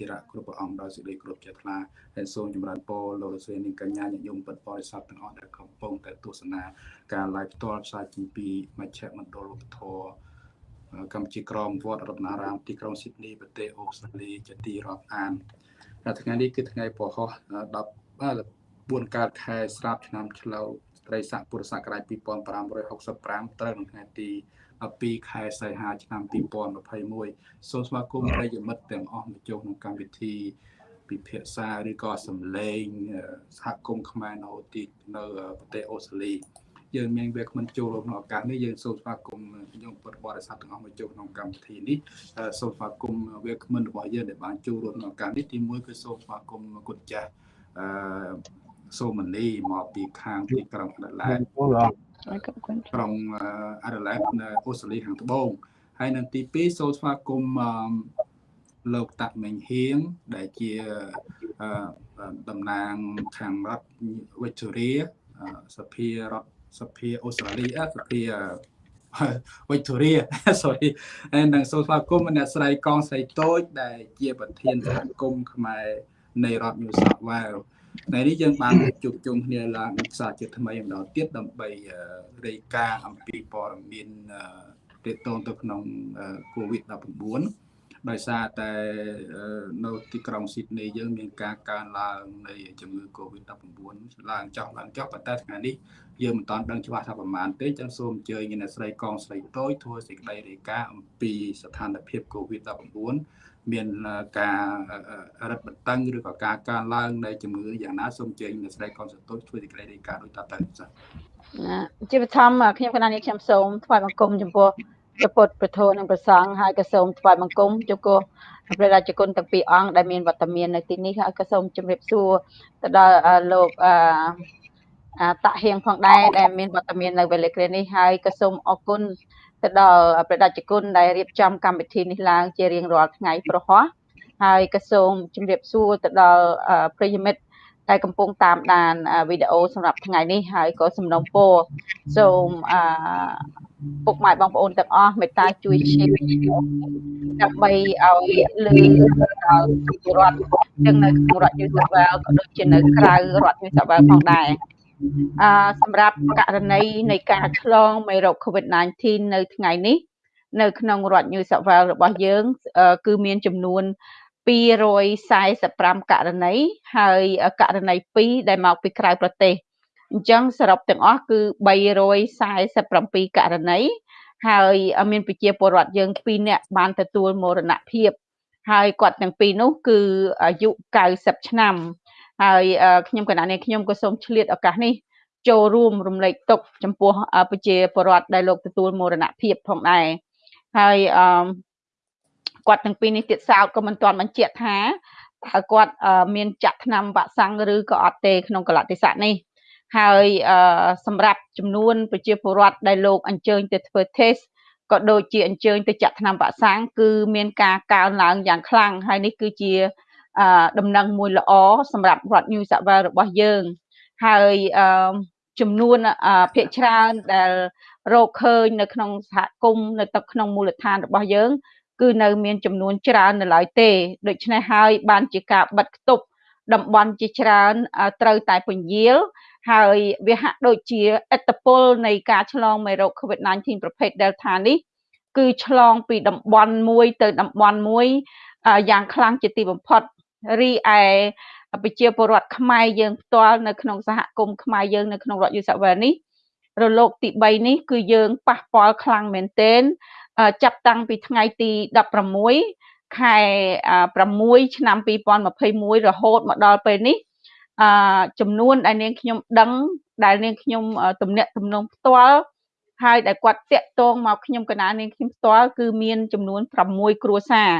តិរៈគ្រប់ព្រះអង្គដោយសេចក្តីគោរពជ្រះថ្លាហើយសូមចម្រើនពរលោកលោកស្រីនាងកញ្ញាញាតិញោមពិតបរិស័ទទាំងអស់ដែលកំពុងតែទស្សនាការ live ផ្ទាល់ផ្សាយពីពីមជ្ឈមណ្ឌលឧបធរកម្ពុជាក្រមវត្តរតនារាមទីក្រុងស៊ីដនីប្រទេសអូស្ត្រាលីជាទីរាប់អានថ្ងៃនេះគឺថ្ងៃពហុ10 4កើតខែស្រាប់ឆ្នាំឆ្លូវត្រីស័កពុរសករាជ2565ត្រូវនៅថ្ងៃទី 12ខែសីហាឆ្នាំ2021សូមស្វាគមន៍ប្រិយមិត្តទាំងអស់មកចូលក្នុងកម្មវិធីពិភាក្សាឬក៏សម្លេងសហគមន៍ខ្មែរនៅទីនៅប្រទេសអូស្ត្រាលីយើងមានវាគ្មិនចូលក្នុងឱកាសនេះយើងសូមស្វាគមន៍ខ្ញុំពុទ្ធបរិស័ទទាំងអស់មកចូលក្នុងកម្មវិធីនេះសូមស្វាគមន៍វាគ្មិនរបស់យើងដែលបានចូលរួមក្នុងឱកាសនេះទីមួយគឺសូមស្វាគមន៍គុណចាស់អឺសូមនីមកពីខាងទីក្រុងអាដាលេដ ក្រុងអាដាលេដនៅអូស្ត្រាលីខាងត្បូងហើយនៅទី2សូមស្វាគមន៍លោកតាក់មេងហៀងដែលជាតំណាងខាងរដ្ឋ Victoria សភារដ្ឋសភាអូស្ត្រាលីសភា Victoria sorry ហើយនឹងសូមស្វាគមន៍អ្នកស្រីកងស្រីតូចដែលជាប្រធានសហគមន៍ខ្មែរនៃរដ្ឋ New South Wales ថ្ងៃនេះយើងបានជួបជុំគ្នាឡើងសាជាថ្មីម្ដងទៀតដើម្បីរាយការណ៍អំពីព័ត៌មានទាក់ទងទៅក្នុង COVID-19 ដោយសារតែនៅទីក្រុងស៊ីដនីយើងមានការកើនឡើងនៃជំងឺ Covid-19 ឡើងចុះឡើងចុះប៉ុន្តែថ្ងៃនេះយើងមិនតាន់ដឹងច្បាស់ថាប្រមាណទេចឹងសូមអញ្ជើញអ្នកស្រីកងស្រីតូចធ្វើសេចក្តីរាយការណ៍អំពីស្ថានភាព Covid-19 មានការរឹតបន្តឹងឬក៏ការកើនឡើងនៃជំងឺយ៉ាងណាសូមអញ្ជើញអ្នកស្រីកងស្រីតូចធ្វើសេចក្តីរាយការណ៍ដូចតទៅចា៎ជាបឋមខ្ញុំកណានេះខ្ញុំសូមថ្វាយបង្គំចំពោះព្រះពុទ្ធព្រះធម៌និងព្រះសង្ឃហើយក៏សូមថ្វាយបង្គំចំពោះព្រះរាជគុណទាំងពីរអង្គដែលមានវត្តមាននៅទីនេះហើយក៏សូមជម្រាបសួរទៅដល់លោកអឺតាក់ហៀងផងដែរដែលមានវត្តមាននៅវេលាគ្រានេះហើយក៏សូមអរគុណ ទៅដល់ព្រះរាជគុណដែលរៀបចំកម្មវិធីនេះឡើងជារៀងរាល់ថ្ងៃប្រហោះហើយក៏សូមជម្រាបសួរទៅដល់ប្រិយមិត្តដែលកំពុងតាមដានវីដេអូសម្រាប់ថ្ងៃនេះហើយក៏សំណូមពរសូមអឺពុកម៉ែបងប្អូនទាំងអស់មេត្តាជួយ share ដើម្បីឲ្យលើដល់ពលរដ្ឋទាំងនៅក្នុងរដ្ឋ New South Wales ក៏ដូចជានៅក្រៅរដ្ឋ New South Wales ផងដែរ អឺសម្រាប់ករណីនៃការឆ្លងមេរោគ COVID-19 នៅថ្ងៃនេះនៅក្នុងរដ្ឋ New South Wales របស់យើង គឺមានចំនួន245ករណីហើយករណី2ដែលមកពីក្រៅប្រទេសអញ្ចឹងសរុបទាំងអស់គឺ347ករណីហើយមានប្រជាពលរដ្ឋយើង2នាក់បានទទួលមរណភាពហើយគាត់ទាំងពីរនោះគឺអាយុ90ឆ្នាំ ហើយខ្ញុំកណានេះខ្ញុំក៏សូមឆ្លៀតឱកាសនេះចូលរួមរំលែកទុកចំពោះប្រជាពលរដ្ឋដែលលោកទទួលមរណភាពផងដែរហើយអឺគាត់ទាំងពីរនេះទៀតសោតក៏មិនទាន់បញ្ជាក់ថាតើគាត់មានចាក់ថ្នាំវ៉ាក់សាំងឬក៏អត់ទេក្នុងកលតិស័កនេះហើយសម្រាប់ចំនួនប្រជាពលរដ្ឋដែលលោកអញ្ជើញទៅធ្វើ test ក៏ដូចជាអញ្ជើញទៅចាក់ថ្នាំវ៉ាក់សាំងគឺមានការកើនឡើងយ៉ាងខ្លាំងហើយនេះគឺជា ដំណឹងមួយល្អសម្រាប់រដ្ឋ New South Wales របស់យើងហើយចំនួនភាគច្រើនដែលរកឃើញនៅក្នុងសហគមន៍នៅទឹកក្នុងមូលដ្ឋានរបស់យើង គឺនៅមានចំនួនច្រើននៅឡើយទេដូច្នេះហើយបានជាការបិទគប់តំបន់ជាច្រើនត្រូវតែពន្យាលហើយវាហាក់ដូចជាអត្តពលនៃការឆ្លងមេរោគ COVID-19 ប្រភេទ Delta នេះគឺឆ្លងពីតំបន់មួយទៅតំបន់មួយយ៉ាងខ្លាំងជាទីបំផុត រីឯប្រជាពលរដ្ឋខ្មែរយើងផ្ទាល់នៅក្នុងសហគមន៍ខ្មែរយើងនៅក្នុងរដ្ឋយូសាវែនេះរលកទី3នេះគឺយើងប៉ះពាល់ខ្លាំងមែនទែនចាប់តាំងពីថ្ងៃទី16ខែ6ឆ្នាំ2021រហូតមកដល់ពេលនេះអឺចំនួនដែលនាងខ្ញុំដឹងដែលនាងខ្ញុំទំនាក់ទំនងផ្ទាល់ហើយដែលគាត់តាក់ទងមកខ្ញុំកណានាងខ្ញុំផ្ទាល់គឺមានចំនួន6គ្រួសារ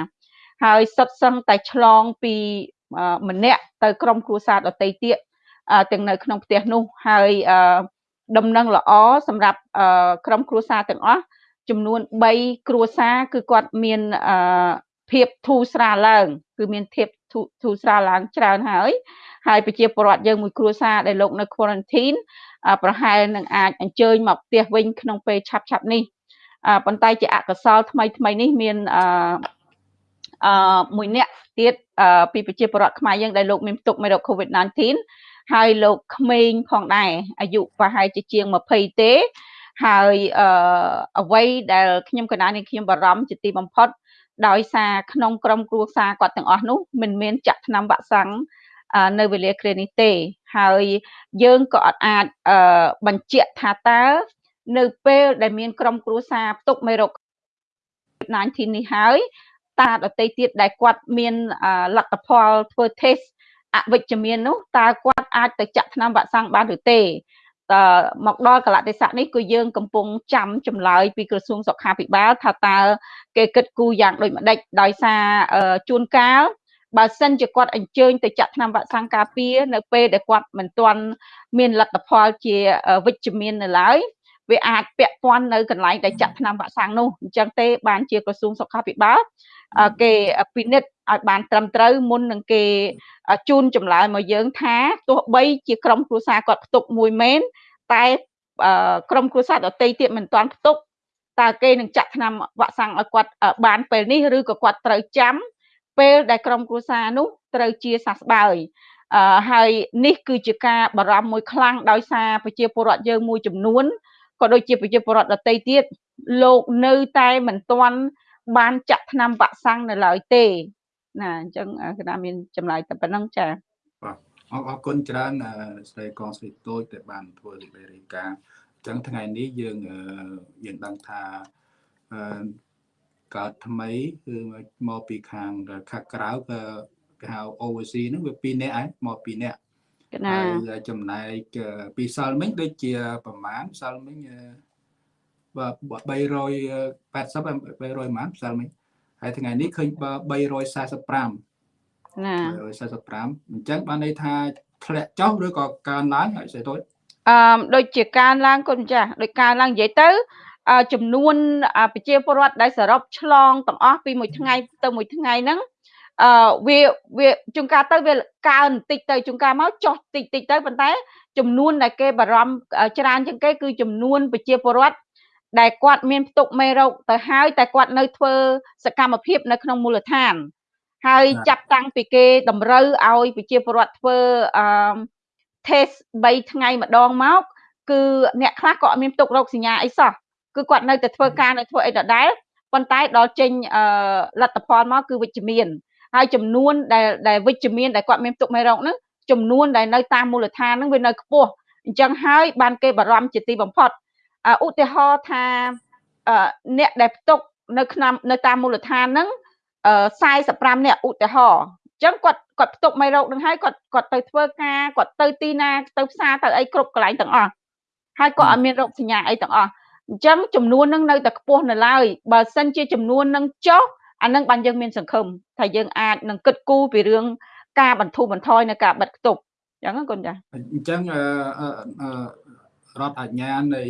ហើយសុទ្ធសឹងតែឆ្លងពីម្នាក់ទៅក្រុមគ្រួសារដទៃទៀតទាំងនៅក្នុងផ្ទះនោះហើយដំណឹងល្អសម្រាប់ក្រុមគ្រួសារទាំងអស់ចំនួន3គ្រួសារគឺគាត់មានភាពធូរស្រាលឡើង គឺមានភាពធូរស្រាលឡើងច្រើនហើយហើយប្រជាពលរដ្ឋយើងមួយគ្រួសារដែលលោកនៅ quarantine ប្រហែលនឹងអាចអញ្ជើញមកផ្ទះវិញក្នុងពេលឆាប់ឆាប់នេះប៉ុន្តែជាអកុសលថ្មីថ្មីនេះមាន អឺអឺមួយអ្នកទៀតពីប្រជាពលរដ្ឋខ្មែរយើងដែលលោកមានផ្ទុកមេរោគ COVID-19 ហើយលោកក្មេងផងដែរអាយុប្រហែលជាជាង20ទេហើយអឺអ្វីដែលខ្ញុំកណានេះខ្ញុំបារម្ភជាទីបំផុត ដោយសារក្នុងក្រុមគ្រួសារគាត់ទាំងអស់នោះមិនមានចាក់ថ្នាំវ៉ាក់សាំងនៅវេលាគ្រានេះទេ ហើយយើងក៏អត់អាចបញ្ជាក់ថាតើនៅពេលដែលមានក្រុមគ្រួសារផ្ទុកមេរោគ19 នេះហើយ តាដតីទៀតដែលគាត់មានលទ្ធផលធ្វើ test អវិជ្ជមាននោះតើគាត់អាចទៅចាក់ថ្នាំវ៉ាក់សាំងបានឬទេតើមកដល់កលៈទេសៈនេះគឺយើងកំពុងចាំចម្លើយពីក្រសួងសុខាភិបាលថាតើគេគិតគូរយ៉ាងដូចម្ដេចដោយសារជួនកាលបើសិនជាគាត់អញ្ជើញទៅចាក់ថ្នាំវ៉ាក់សាំងការពារនៅពេលដែលគាត់មិនទាន់មានលទ្ធផលជាវិជ្ជមាននៅឡើយវាអាចពាក់ព័ន្ធនៅកន្លែងដែលចាក់ថ្នាំវ៉ាក់សាំងនោះអញ្ចឹងទេបានជាក្រសួងសុខាភិបាល គេពិនិត្យឲ្យបានត្រឹមត្រូវមុននឹងគេជូនចម្លើយមកយើងថាទោះបីជាក្រុមគ្រួសារគាត់ផ្ទុកមួយមែនតែក្រុមគ្រួសារដទៃទៀតមិនទាន់ផ្ទុកតើគេនឹងចាក់ថ្នាំវ៉ាក់សាំងឲ្យគាត់បានពេលនេះឬក៏គាត់ត្រូវចាំពេលដែលក្រុមគ្រួសារនោះត្រូវជាសះស្បើយអឺហើយនេះគឺជាការបារម្ភមួយខ្លាំងដោយសារប្រជាពលរដ្ឋយើងមួយចំនួនក៏ដូចជាប្រជាពលរដ្ឋដទៃទៀតលោកនៅតែមិនទាន់ បានចាក់ថ្នាំវ៉ាក់សាំងនៅឡើយទេណាអញ្ចឹងគណៈមានចម្លើយតែប៉ុណ្្នឹងចា៎បាទអរអរគុណច្រើនស្រីកងស្រីតូចដែលបានធ្វើលេខរាយការណ៍អញ្ចឹងថ្ងៃនេះយើងយើងដឹងថាកើតថ្មីគឺមកពីខាងខាងក្រៅក៏គេហៅ overseas ហ្នឹងវា2នាក់ហើយមក2នាក់ណាហើយចំណែកពីសាល់មិញដូចជាប្រមាណសាល់មិញបាទ 380 300ប្រហែលសាល់មិញហើយថ្ងៃនេះឃើញ345ណា345អញ្ចឹងបានន័យថាធ្លាក់ចុះឬក៏កើនឡើងហើយស្អីទៅអឺដូចជាកើនឡើងគុណចាស់ដូចកើនឡើងនិយាយទៅចំនួនប្រជាពលរដ្ឋដែលសរុបឆ្លងទាំងអស់ពីមួយថ្ងៃទៅមួយថ្ងៃហ្នឹងអឺវាវាជួនកាលទៅវាកើនបន្តិចទៅជួនកាលមកចុះតិចតិចទៅប៉ុន្តែចំនួនដែលគេបារម្ភច្រើនជាងគេគឺចំនួនប្រជាពលរដ្ឋ ដែលគាត់មានផ្ទុកមេរោគទៅហើយតែគាត់នៅធ្វើសកម្មភាពនៅក្នុងមូលដ្ឋាន ហើយចាប់តាំងពីគេតម្រូវឲ្យប្រជាពលរដ្ឋធ្វើអឺ test 3ថ្ងៃម្ដងមកគឺអ្នកខ្លះក៏អត់មានផ្ទុករោគសញ្ញាអីសោះគឺគាត់នៅតែធ្វើការនៅធ្វើអីដដែលប៉ុន្តែដល់ចេញលទ្ធផលមកគឺវិជ្ជមានហើយចំនួនដែលដែលវិជ្ជមានដែលគាត់មានផ្ទុកមេរោគហ្នឹងចំនួនដែលនៅតាមមូលដ្ឋានហ្នឹងវានៅខ្ពស់អញ្ចឹងហើយបានគេបារម្ភជាទីបំផុត ឧទាហរណ៍ថាអ្នកដែលផ្ទុកនៅក្នុងនៅតាមមូលដ្ឋានហ្នឹង45អ្នកឧទាហរណ៍អញ្ចឹងគាត់គាត់ផ្ទុកមេរោគនឹងហើយគាត់គាត់ទៅធ្វើការគាត់ទៅទីណាទៅផ្សារទៅអីគ្រប់កន្លែងទាំងអស់ហើយគាត់អត់មានរោគសញ្ញាអីទាំងអស់អញ្ចឹងចំនួននឹងនៅតែខ្ពស់នៅឡើយបើសិនជាចំនួននឹងចុះអានឹងបានយើងមានសង្ឃឹមថាយើងអាចនឹងគិតគូរពីរឿងការបន្ធូរបន្ថយនៅការបិទគប់អញ្ចឹងកូនចាអញ្ចឹង រដ្ឋអាជ្ញានៃ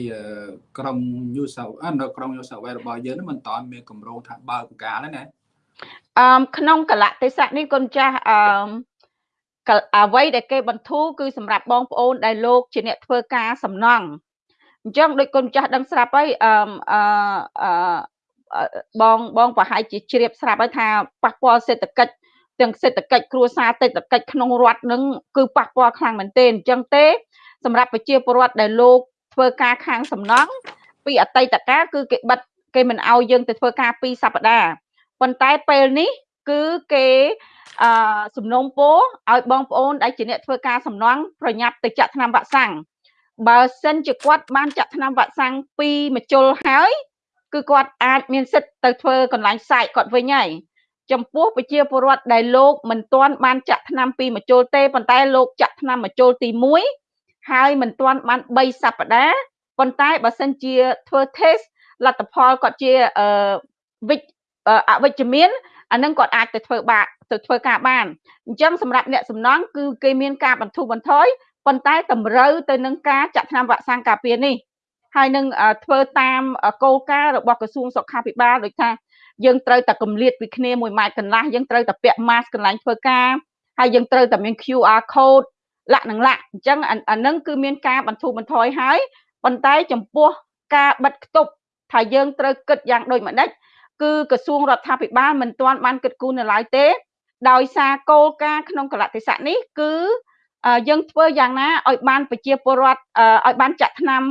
ក្រម New South នៅក្រម New South Wales របស់យើងមិនតាន់មានកម្រងថាបើកបកាលទេណាអឺក្នុងកលៈទេសៈនេះកូនចាស់អឺអ្វីដែលគេបន្ធូរគឺសម្រាប់បងប្អូនដែលលោកជាអ្នកធ្វើការសំណង់អញ្ចឹងដូចកូនចាស់ដឹងស្រាប់ហើយអឺអឺបងបងប្រហែលជាជ្រាបស្រាប់ហើយថាប៉ះពាល់សេដ្ឋកិច្ចទាំងសេដ្ឋកិច្ចគ្រួសារសេដ្ឋកិច្ចក្នុងរដ្ឋនឹងគឺប៉ះពាល់ខ្លាំងមែនទែនអញ្ចឹងទេ សម្រាប់ប្រជាពលរដ្ឋដែលលោកធ្វើការខាងសំណង់ពីអតីតកាលគឺគេបិទគេមិនអោយយើងទៅធ្វើការ2សប្តាហ៍ប៉ុន្តែពេលនេះគឺគេអឺសំណុំពរឲ្យបងប្អូនដែលជាអ្នកធ្វើការសំណង់ប្រញាប់ទៅចាក់ថ្នាំវ៉ាក់សាំងបើសិនជាគាត់បានចាក់ថ្នាំវ៉ាក់សាំងពីមជុលហើយគឺគាត់អាចមានសិទ្ធិទៅធ្វើកន្លែងសាយគាត់វិញហើយចំពោះប្រជាពលរដ្ឋដែលលោកមិនទាន់បានចាក់ថ្នាំពីមជុលទេប៉ុន្តែលោកចាក់ថ្នាំមជុលទី1 ហើយមិនទាន់បាន3សប្តាហ៍ប៉ុន្តែបើសិនជាធ្វើ test លទ្ធផលគាត់ជាអឺវិជ្អវិជ្ជមានអានឹងគាត់អាចទៅធ្វើបាក់ទៅធ្វើការបានអញ្ចឹងសម្រាប់អ្នកសំណង់គឺគេមានការបន្ធូរបន្ថយប៉ុន្តែតម្រូវទៅនឹងការចាក់ថ្នាំវ៉ាក់សាំងការពារនេះហើយនឹងធ្វើតាមគោលការណ៍របស់ក្រសួងសុខាភិបាលដូចថាយើងត្រូវតែកម្លាតពីគ្នា1ម៉ែត្រកន្លះយើងត្រូវតែពាក់ mask កន្លែងធ្វើការហើយយើងត្រូវតែមាន QR code លក្ខនឹងលក្ខអញ្ចឹងអានឹងគឺមានការបន្ធូរបន្ថយហើយប៉ុន្តែចំពោះការបិទគប់ថាយើងត្រូវគិតយ៉ាងដូចម្ដេចគឺក្រសួងរដ្ឋាភិបាលមិនទាន់បានគិតគូរនៅឡើយទេ ដោយសារគោលការណ៍ក្នុងកលតិស័កនេះគឺយើងធ្វើយ៉ាងណាឲ្យបានប្រជាពលរដ្ឋឲ្យបានចាក់ថ្នាំ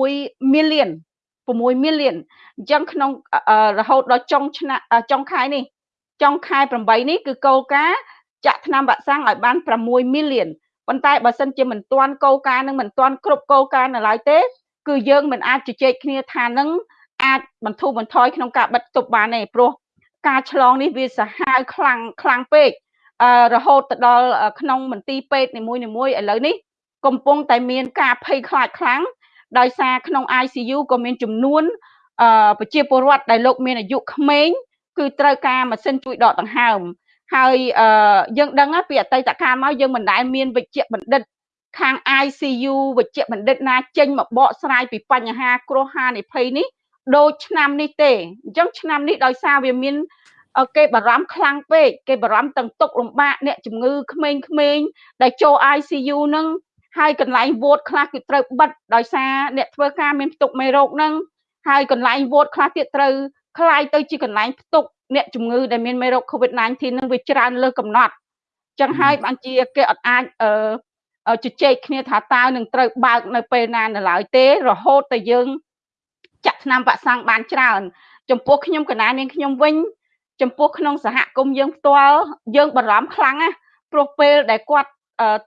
6 million 6 million អញ្ចឹងក្នុងរហូតដល់ចុងឆ្នាំចុងខែនេះចុងខែ8នេះគឺគោលការណ៍ចាក់ថ្នាំវ៉ាក់សាំងឲ្យបាន6 million ប៉ុន្តែបើសិនជាមិនទាន់គោលការណ៍នឹងមិនទាន់គ្រប់គោលការណ៍នៅឡើយទេ គឺយើងមិនអាចជជែកគ្នាថានឹងអាចបន្ធូរបន្ថយក្នុងការបិទទប់បានទេព្រោះការឆ្លងនេះវាសាហាវខ្លាំងខ្លាំងពេករហូតទៅដល់ក្នុងមន្ទីរពេទ្យនីមួយៗឥឡូវនេះកំពុងតែមានការភ័យខ្លាចខ្លាំងដោយសារក្នុង ICU ក៏មានចំនួនប្រជាពលរដ្ឋដែលលោកមានអាយុក្មេងគឺត្រូវការម៉ាស៊ីនជួយដកដង្ហើម ហើយយើងដឹងពីអតីតកាលមកយើងមិនដែលមានវិជ្ជបណ្ឌិតខាង ICU វិជ្ជបណ្ឌិតណាចេញមកបកស្រាយពីបញ្ហាគ្រោះហានិភ័យនេះដូចឆ្នាំនេះទេអញ្ចឹងឆ្នាំនេះដោយសារវាមានគេបារម្ភខ្លាំងពេកគេបារម្ភទាំងទុកលំបាកអ្នកជំងឺក្មេងៗដែលចូល ICU នឹងហើយកន្លែងវោតខ្លះគឺត្រូវបិទដោយសារអ្នកធ្វើការមានផ្ទុកមេរោគនឹងហើយកន្លែងវោតខ្លះទៀតត្រូវคล้ายទៅជាកន្លែងផ្ទុក អ្នកជំងឺដែលមានមេរោគ COVID-19 នឹងវាច្រើនលើសកំណត់ចឹងហើយបានជាគេអត់អាចអឺជជែកគ្នាថាតើនឹងត្រូវបើកនៅពេលណានៅឡើយទេ រហូតតែយើងចាក់ថ្នាំវ៉ាក់សាំងបានច្រើន ចំពោះខ្ញុំកណានាងខ្ញុំវិញ ចំពោះក្នុងសហគមន៍យើងផ្ទាល់យើងបារម្ភខ្លាំងណាព្រោះពេលដែលគាត់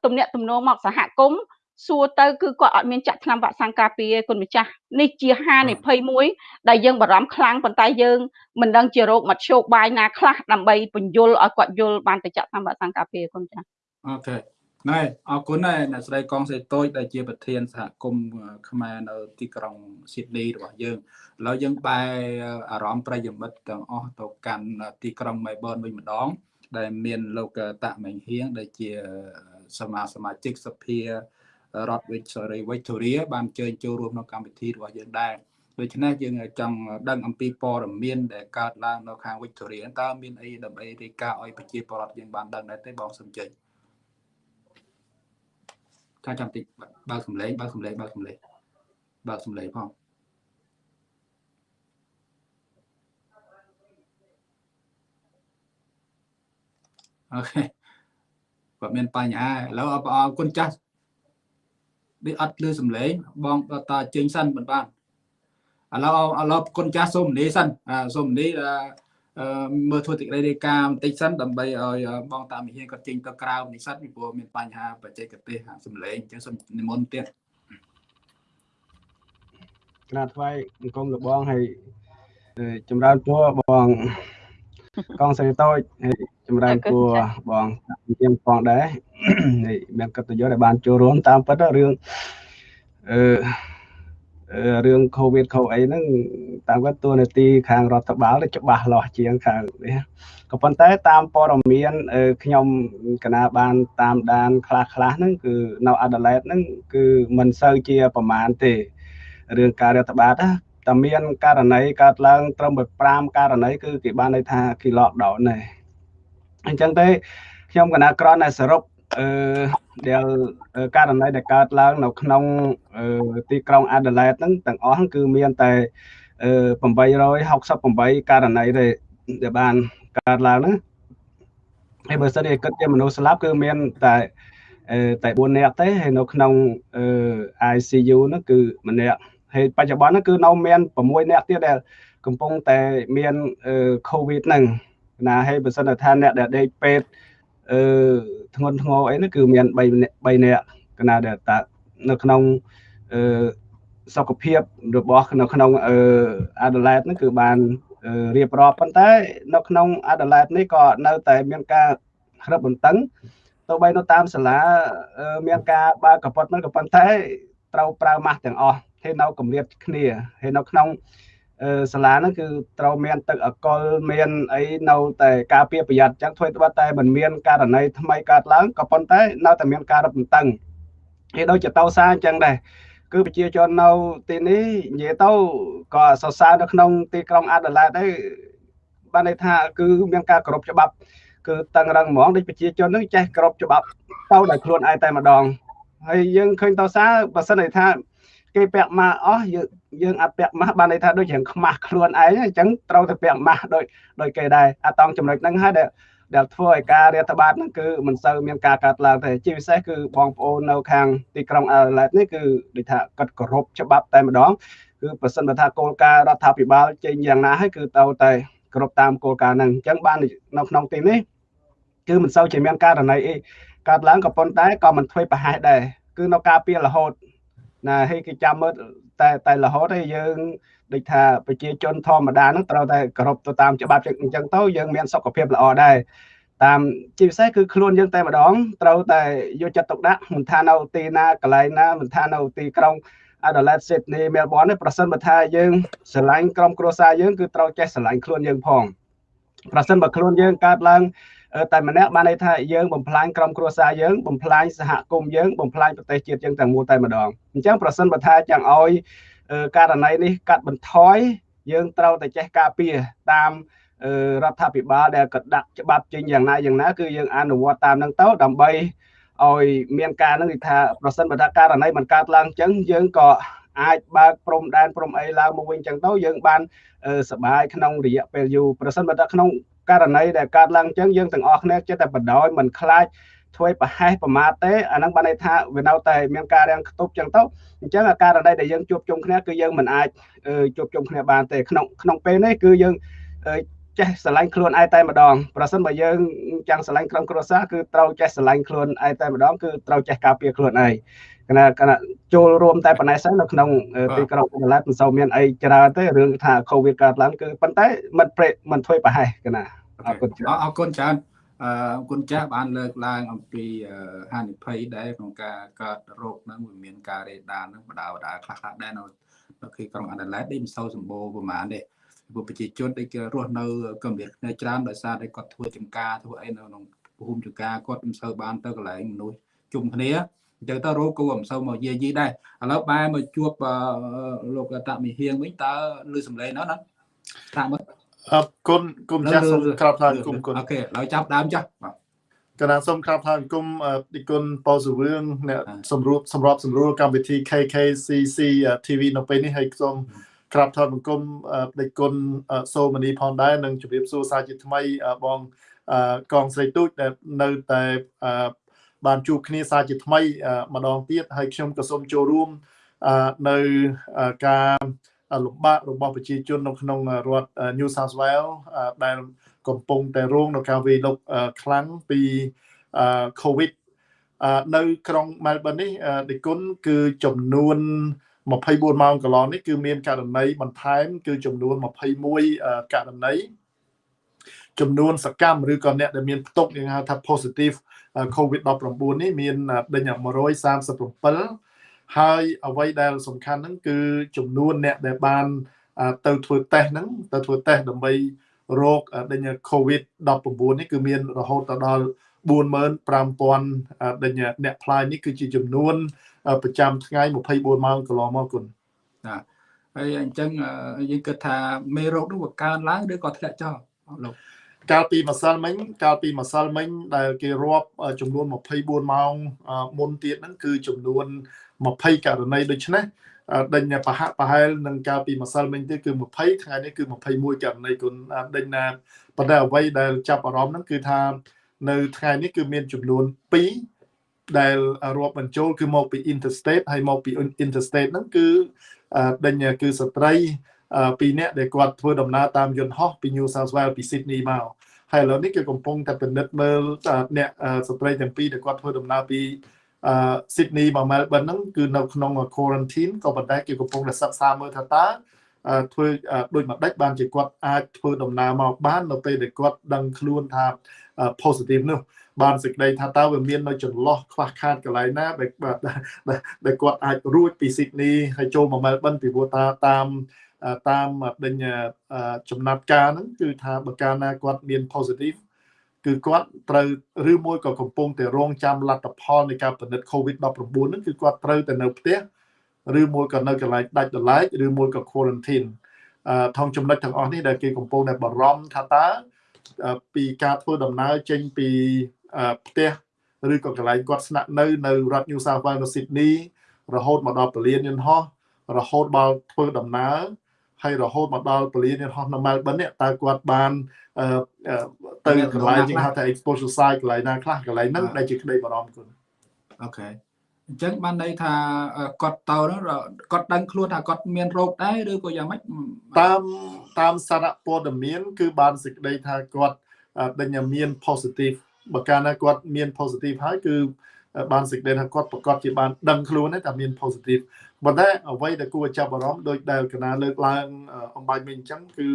ទំនាក់ទំនងមកសហគមន៍ សួរទៅគឺគាត់អត់មានចាក់ថ្នាំវ៉ាក់សាំងការពារគុណម្ចាស់នេះជាហានិភ័យមួយដែលយើងបារម្ភខ្លាំងប៉ុន្តែយើងមិនដឹងជារោគមធ្យោបាយណាខ្លះដើម្បីបញ្យលឲ្យគាត់យល់បានទៅចាក់ថ្នាំវ៉ាក់សាំងការពារគុណម្ចាស់អូខេណែអរគុណដែរអ្នកស្រីកងសេតូចដែលជាប្រធានសហគមន៍ខ្មែរនៅទីក្រុងស៊ីដនីរបស់យើងឥឡូវយើងបែរអារម្មណ៍ប្រិយមិត្តទាំងអស់ទៅកាន់ទីក្រុងមែលប៊នវិញម្ដង ដែលមានលោកតាក់មេងហៀងដែលជាសមាសមាជិកសភា រដ្ឋ Victoria បានអញ្ជើញចូលរួមក្នុងកម្មវិធីរបស់យើងដែរដូច្នេះយើងចង់ដឹងអំពីព័ត៌មានដែលកើតឡើងនៅខាង Victoria តើមានអីដើម្បីរាយការណ៍ឲ្យប្រជាពលរដ្ឋយើងបានដឹងដែរទេបងសំចេញថាចាំតិចបើកសំឡេងបើកសំឡេងបើកសំឡេងបើកសំឡេងផងអូខេគាត់មានបញ្ហាឥឡូវអរគុណចាស់ នេះអត់លឺសំឡេងបងតាជើញសិនមិនបានឥឡូវឥឡូវគុណចាស់សូមនីសិនសូមនីមើលធ្វើតិរាយការបន្តិចសិនដើម្បីឲ្យបងតាមិហៀនគាត់ចេញទៅក្រៅនិស្សិតពីព្រោះមានបញ្ហាបច្ចេកទេសសំឡេងអញ្ចឹងសូមនិមន្តទៀតក្រាថ្វាយអង្គមលបងហើយចម្រើនពរបង កងសេរីតូចហើយចម្រើនពរបងទៀមផងដែរហើយមានកិត្តិយសដែលបានចូលរួមតាមពិតរឿងអឺរឿង COVID ខូអីហ្នឹងតាមគាត់តួនាទីខាងរដ្ឋបាលច្បាស់លាស់ជាងខាងនេះក៏ប៉ុន្តែតាមព័ត៌មានខ្ញុំកណាបានតាមដានខ្លះខ្លះហ្នឹងគឺនៅ Adelaide ហ្នឹងគឺមិនសូវជាប្រមាណទេរឿងការរដ្ឋបាលណា តែមានករណីកើតឡើងត្រឹម5ករណីគឺគេបានន័យថាគេ lockdown ដែរអញ្ចឹងទេខ្ញុំកណាក្រនតែសរុបអឺដែលករណីដែលកើតឡើង នៅក្នុងទីក្រុង Adelaide ហ្នឹងទាំងអស់គឺមានតែ868ករណីទេដែលបានកើតឡើងហ្នឹងហើយបើសិនជាគិតជាមនុស្សស្លាប់គឺមានតែតែ4នាក់ទេហើយនៅក្នុង ICU ហ្នឹងគឺម្នាក់ ហើយបច្ចុប្បន្នហ្នឹងគឺនៅមាន6នាក់ទៀតដែលកំពុងតែមាន COVID ហ្នឹងណាហើយបើសិនថាអ្នកដែលដេកពេទ្យអឺធ្ងន់ធ្ងរអីហ្នឹងគឺមាន3 3នាក់កណាដែលតានៅក្នុងអឺសុខភាពរបស់នៅក្នុងអឺអាដាលេតហ្នឹងគឺបានរៀបរាប់ប៉ុន្តែនៅក្នុងអាដាលេតនេះក៏នៅតែមានការរឹបបន្តឹងទោះបីនៅតាមសាលាមានការបើកកប៉ុតមិនក៏ប៉ុន្តែត្រូវប្រើម៉ាស់ទាំងអស់ ហើយនៅកម្រិតគ្នាហើយនៅក្នុងសាលាហ្នឹងគឺត្រូវមានទឹកអកុលមានអីនៅតែការពារប្រយ័ត្នអញ្ចឹងធ្វើត្បិតតែមិនមានករណីថ្មីកើតឡើងក៏ប៉ុន្តែនៅតែមានការរឹតបន្តឹងហើយដូចជាតោសាអញ្ចឹងដែរគឺប្រជាជននៅទីនេះនិយាយទៅក៏សរសើរនៅក្នុងទីក្រុងអាដាលេតដែរបានន័យថាគឺមានការគោរពច្បាប់គឺតឹងរឹងហ្មងដូចប្រជាជននឹងចេះគោរពច្បាប់ទៅដោយខ្លួនឯងតែម្ដងហើយយើងឃើញតោសាបើសិនន័យថា គេពាក់ម៉ាស់អស់យើងយើងអត់ពាក់ម៉ាស់បានន័យថាដូចរៀងខ្មាស់ខ្លួនឯងអញ្ចឹងត្រូវតែពាក់ម៉ាស់ដូចដូចគេដែរអាតង់ចំណុចហ្នឹងហើយដែលដែលធ្វើឲ្យការរាតត្បាតហ្នឹងគឺមិនសូវមានការកាត់ឡើងទេជាពិសេសគឺបងប្អូននៅខាងទីក្រុងអាឡែតនេះគឺដូចថាកាត់គោរពច្បាប់តែម្ដងគឺប្រសិនបើថាគោលការណ៍រដ្ឋាភិបាលចេញយ៉ាងណាហើយគឺទៅតែគោរពតាមគោលការណ៍ហ្នឹងអញ្ចឹងបាននៅក្នុងទីនេះគឺមិនសូវជាមានករណីអីកើតឡើងក៏ប៉ុន្តែក៏មិនធ្វើប្រហែសដែរគឺនៅការពៀរហូត ណាហើយគេចាំមើលតែតែរហូតហើយយើងដូចថាប្រជាជនធម្មតានឹងត្រូវតែគោរពទៅតាមច្បាប់អញ្ចឹងទៅយើងមានសុខភាពល្អដែរតាមជាពិសេសគឺខ្លួនយើងតែម្ដងត្រូវតែយកចិត្តទុកដាក់មិនថានៅទីណាកន្លែងណាមិនថានៅទីក្រុង Adelaide Sydney Melbourne នេះប្រសិនបើថាយើងស្រឡាញ់ក្រុមគ្រួសារយើងគឺត្រូវចេះស្រឡាញ់ខ្លួនយើងផងប្រសិនបើខ្លួនយើងកើតឡើង តែម្នាក់បានន័យថាយើងបំផ្លាញក្រុមគ្រួសារយើងបំផ្លាញសហគមន៍យើងបំផ្លាញប្រទេសជាតិយើងទាំងមូលតែម្ដងអញ្ចឹងប្រសិនបើថាចង់ឲ្យករណីនេះកាត់បន្ថយយើងត្រូវតែចេះការពារតាមរដ្ឋាភិបាលដែលក៏ដាក់ច្បាប់ចេញយ៉ាងណាយ៉ាងណាគឺយើងអនុវត្តតាមនឹងទៅដើម្បីឲ្យមានការនឹងថាប្រសិនបើថាករណីมันកើតឡើងអញ្ចឹងយើងក៏អាចបើកព្រំដែនព្រំអីឡើងមកវិញអញ្ចឹងទៅយើងបានសบายក្នុងរយៈពេលយូរប្រសិនបើថាក្នុង ករណីដែលកើតឡើងអញ្ចឹងយើងទាំងអស់គ្នាចិត្តតែបដោយមិនខ្លាចធ្វើប្រហែសប្រមាថទេអាហ្នឹងបានន័យថាវានៅតែមានការរាំងខ្ទប់ចឹងទៅអញ្ចឹងអាករណីដែលយើងជួបជុំគ្នាគឺយើងមិនអាចជួបជុំគ្នាបានទេក្នុងក្នុងពេលនេះគឺយើង ចេះស្រឡាញ់ខ្លួនឯងតែម្ដងប្រសិនបើយើងចង់ស្រឡាញ់ក្រុមគ្រួសារគឺត្រូវចេះស្រឡាញ់ខ្លួនឯងតែម្ដងគឺត្រូវចេះការពារខ្លួនឯងគណៈគណៈចូលរួមតែប៉ុណ្ណេះសិននៅក្នុងទីក្រុងកន្លែងមិនសូវមានអីច្រើនទេរឿងថាកូវីដកើតឡើងគឺប៉ុន្តែមិនព្រេមិនធ្វើប្រហែសគណៈអរគុណច្រើនអរគុណច្រើនអរគុណចាស់បានលើកឡើងអំពីហានិភ័យដែរក្នុងការកើតរោគហ្នឹងវាមានការរេដានហ្នឹងបដាបដាខ្លះខ្លះដែរនៅនៅទីក្រុងអាដាលេដនេះមិនសូវសម្បូរប្រហែលទេ ព្រោះប្រជាជនដែលគេរស់នៅកម្រិតគ្នាច្រើនដោយសារតែគាត់ធ្វើចំការធ្វើអីនៅក្នុងភូមិចំការគាត់មិនសូវបានទៅកន្លែងមនុស្សជុំគ្នាអញ្ចឹងទៅរោគគួរមិនសូវមកយាយីដែរឥឡូវបែរមកជួបលោកតមិហៀងវិញតើលឺសំឡេងនោះណាតាមមើលអរគុណគុំចាស់សូមក្រាបថ្វាយគុំគុណអូខេហើយចាប់ដើមចាស់បាទកណាសូមក្រាបថ្វាយគុំទីគុណប៉ូសវឿងអ្នកសម្រួបសម្របសម្រួលកម្មវិធី KKCC TV នៅពេលនេះហើយសូម ក្រាបថ្វាយបង្គំដេចគុណសូមនីផងដែរនិងជម្រាបសួរសាជាថ្មីបងកងស្រីទូចដែលនៅតែបានជួបគ្នាសាជាថ្មីម្ដងទៀតហើយខ្ញុំក៏សូមចូលរួមនៅការលំបាករបស់ប្រជាជននៅក្នុងរដ្ឋ New South Wales ដែលកំពុងតែរងនឹងការវាយលុកខ្លាំងពី COVID នៅក្រុង Melbourne នេះដេគុណគឺចំនួន 24ម៉ោងកន្លងនេះគឺមានករណីបន្ថែម គឺចំនួន21ករណីចំនួនសកម្មឬក៏អ្នកដែលមានផ្ទុកយើងហៅថា positive COVID-19 នេះមានដេញ137ហើយអ្វីដែលសំខាន់ហ្នឹងគឺចំនួនអ្នកដែលបានទៅធ្វើតេស្តហ្នឹងទៅធ្វើតេស្តដើម្បីរោគដេញ COVID-19 នេះគឺមានរហូតដល់ 45000ដេញអ្នកផ្លាយនេះគឺជាចំនួន ប្រចាំថ្ងៃ24ម៉ោងកន្លងមកគុណណាហើយអញ្ចឹងយើងគិតថាមេរោគនោះវាកើនឡើងឬក៏ធ្លាក់ចុះលោកកាលពីម្សិលមិញកាលពីម្សិលមិញដែលគេរាប់ចំនួន24ម៉ោងមុនទៀតហ្នឹងគឺចំនួន20ករណីដូច្នេះដេញប្រហាក់ប្រហែលនឹងកាលពីម្សិលមិញទៀតគឺ20ថ្ងៃនេះគឺ21ករណីគុណដេញណាប៉ុន្តែអ្វីដែលចាប់អារម្មណ៍ហ្នឹងគឺថា នៅថ្ងៃនេះគឺមានចំនួន2ដែលរាប់បញ្ចូលគឺមកពី interstate ហើយមកពី interstate ហ្នឹងគឺដេញគឺស្ត្រីពីរនាក់ដែលគាត់ធ្វើដំណើរតាមយន្តហោះពី New South Wales ពី Sydney មកហើយឥឡូវនេះគេកំពុងតែពិនិត្យមើលអ្នកស្ត្រីទាំងពីរដែលគាត់ធ្វើដំណើរពីអឺ Sydney មក Melbourne ហ្នឹងគឺនៅក្នុង quarantine ក៏ប៉ុន្តែគេកំពុងតែសិក្សាមើលថាតើធ្វើដូចម្ដេចបានជាគាត់អាចធ្វើដំណើរមកបាននៅពេលដែលគាត់ដឹងខ្លួនថា positive នោះបានសេចក្តីថាតើវាមាននៅចន្លោះខ្វះខាតកន្លែងណាដែលដែលគាត់អាចរួចពី Sydney ហើយចូលមក Melbourne ពីព្រោះថាតាមតាមដេញចំណាត់ការហ្នឹងគឺថាបើកាលណាគាត់មាន positive គឺគាត់ត្រូវឬមួយក៏កំពុងតែរងចាំលទ្ធផលនៃការពិនិត្យ COVID-19 ហ្នឹងគឺគាត់ត្រូវតែនៅផ្ទះឬមួយក៏នៅកន្លែងដាច់ដライឬមួយក៏ quarantine អឺថងចំណុចទាំងអស់នេះដែលគេកំពុងតែបារម្ភថាតើ ពីការធ្វើដំណើរចេញពីផ្ទះឬក៏កន្លែងគាត់ស្នាក់នៅនៅរដ្ឋ New South Wales នៅ Sydney រហូតមកដល់ពលានយន្តហោះរហូតដល់ធ្វើដំណើរហើយរហូតមកដល់ពលានហោះនៅ Melbourne នេះតើគាត់បានអឺទៅកន្លែងយើងហៅថា exposure site កន្លែងណាខ្លះកន្លែងហ្នឹងដែលជាក្តីបារម្ភគុណអូខេ អញ្ចឹងបានន័យថាគាត់ទៅនោះគាត់ដឹងខ្លួនថាគាត់មានរោគដែរឬក៏យ៉ាងម៉េចតាមតាមសារព័ត៌មាន គឺបានសេចក្តីថាគាត់ដេញមាន positive បើកាលណាគាត់មាន positive ហើយគឺបានសេចក្តីថាគាត់ប្រកាសជាបានដឹងខ្លួនតែមាន positive ប៉ុន្តែអ្វីដែលគួរចាប់អារម្មណ៍ដោយដែលកណាលើកឡើងអំបញ្ញមិញអញ្ចឹងគឺ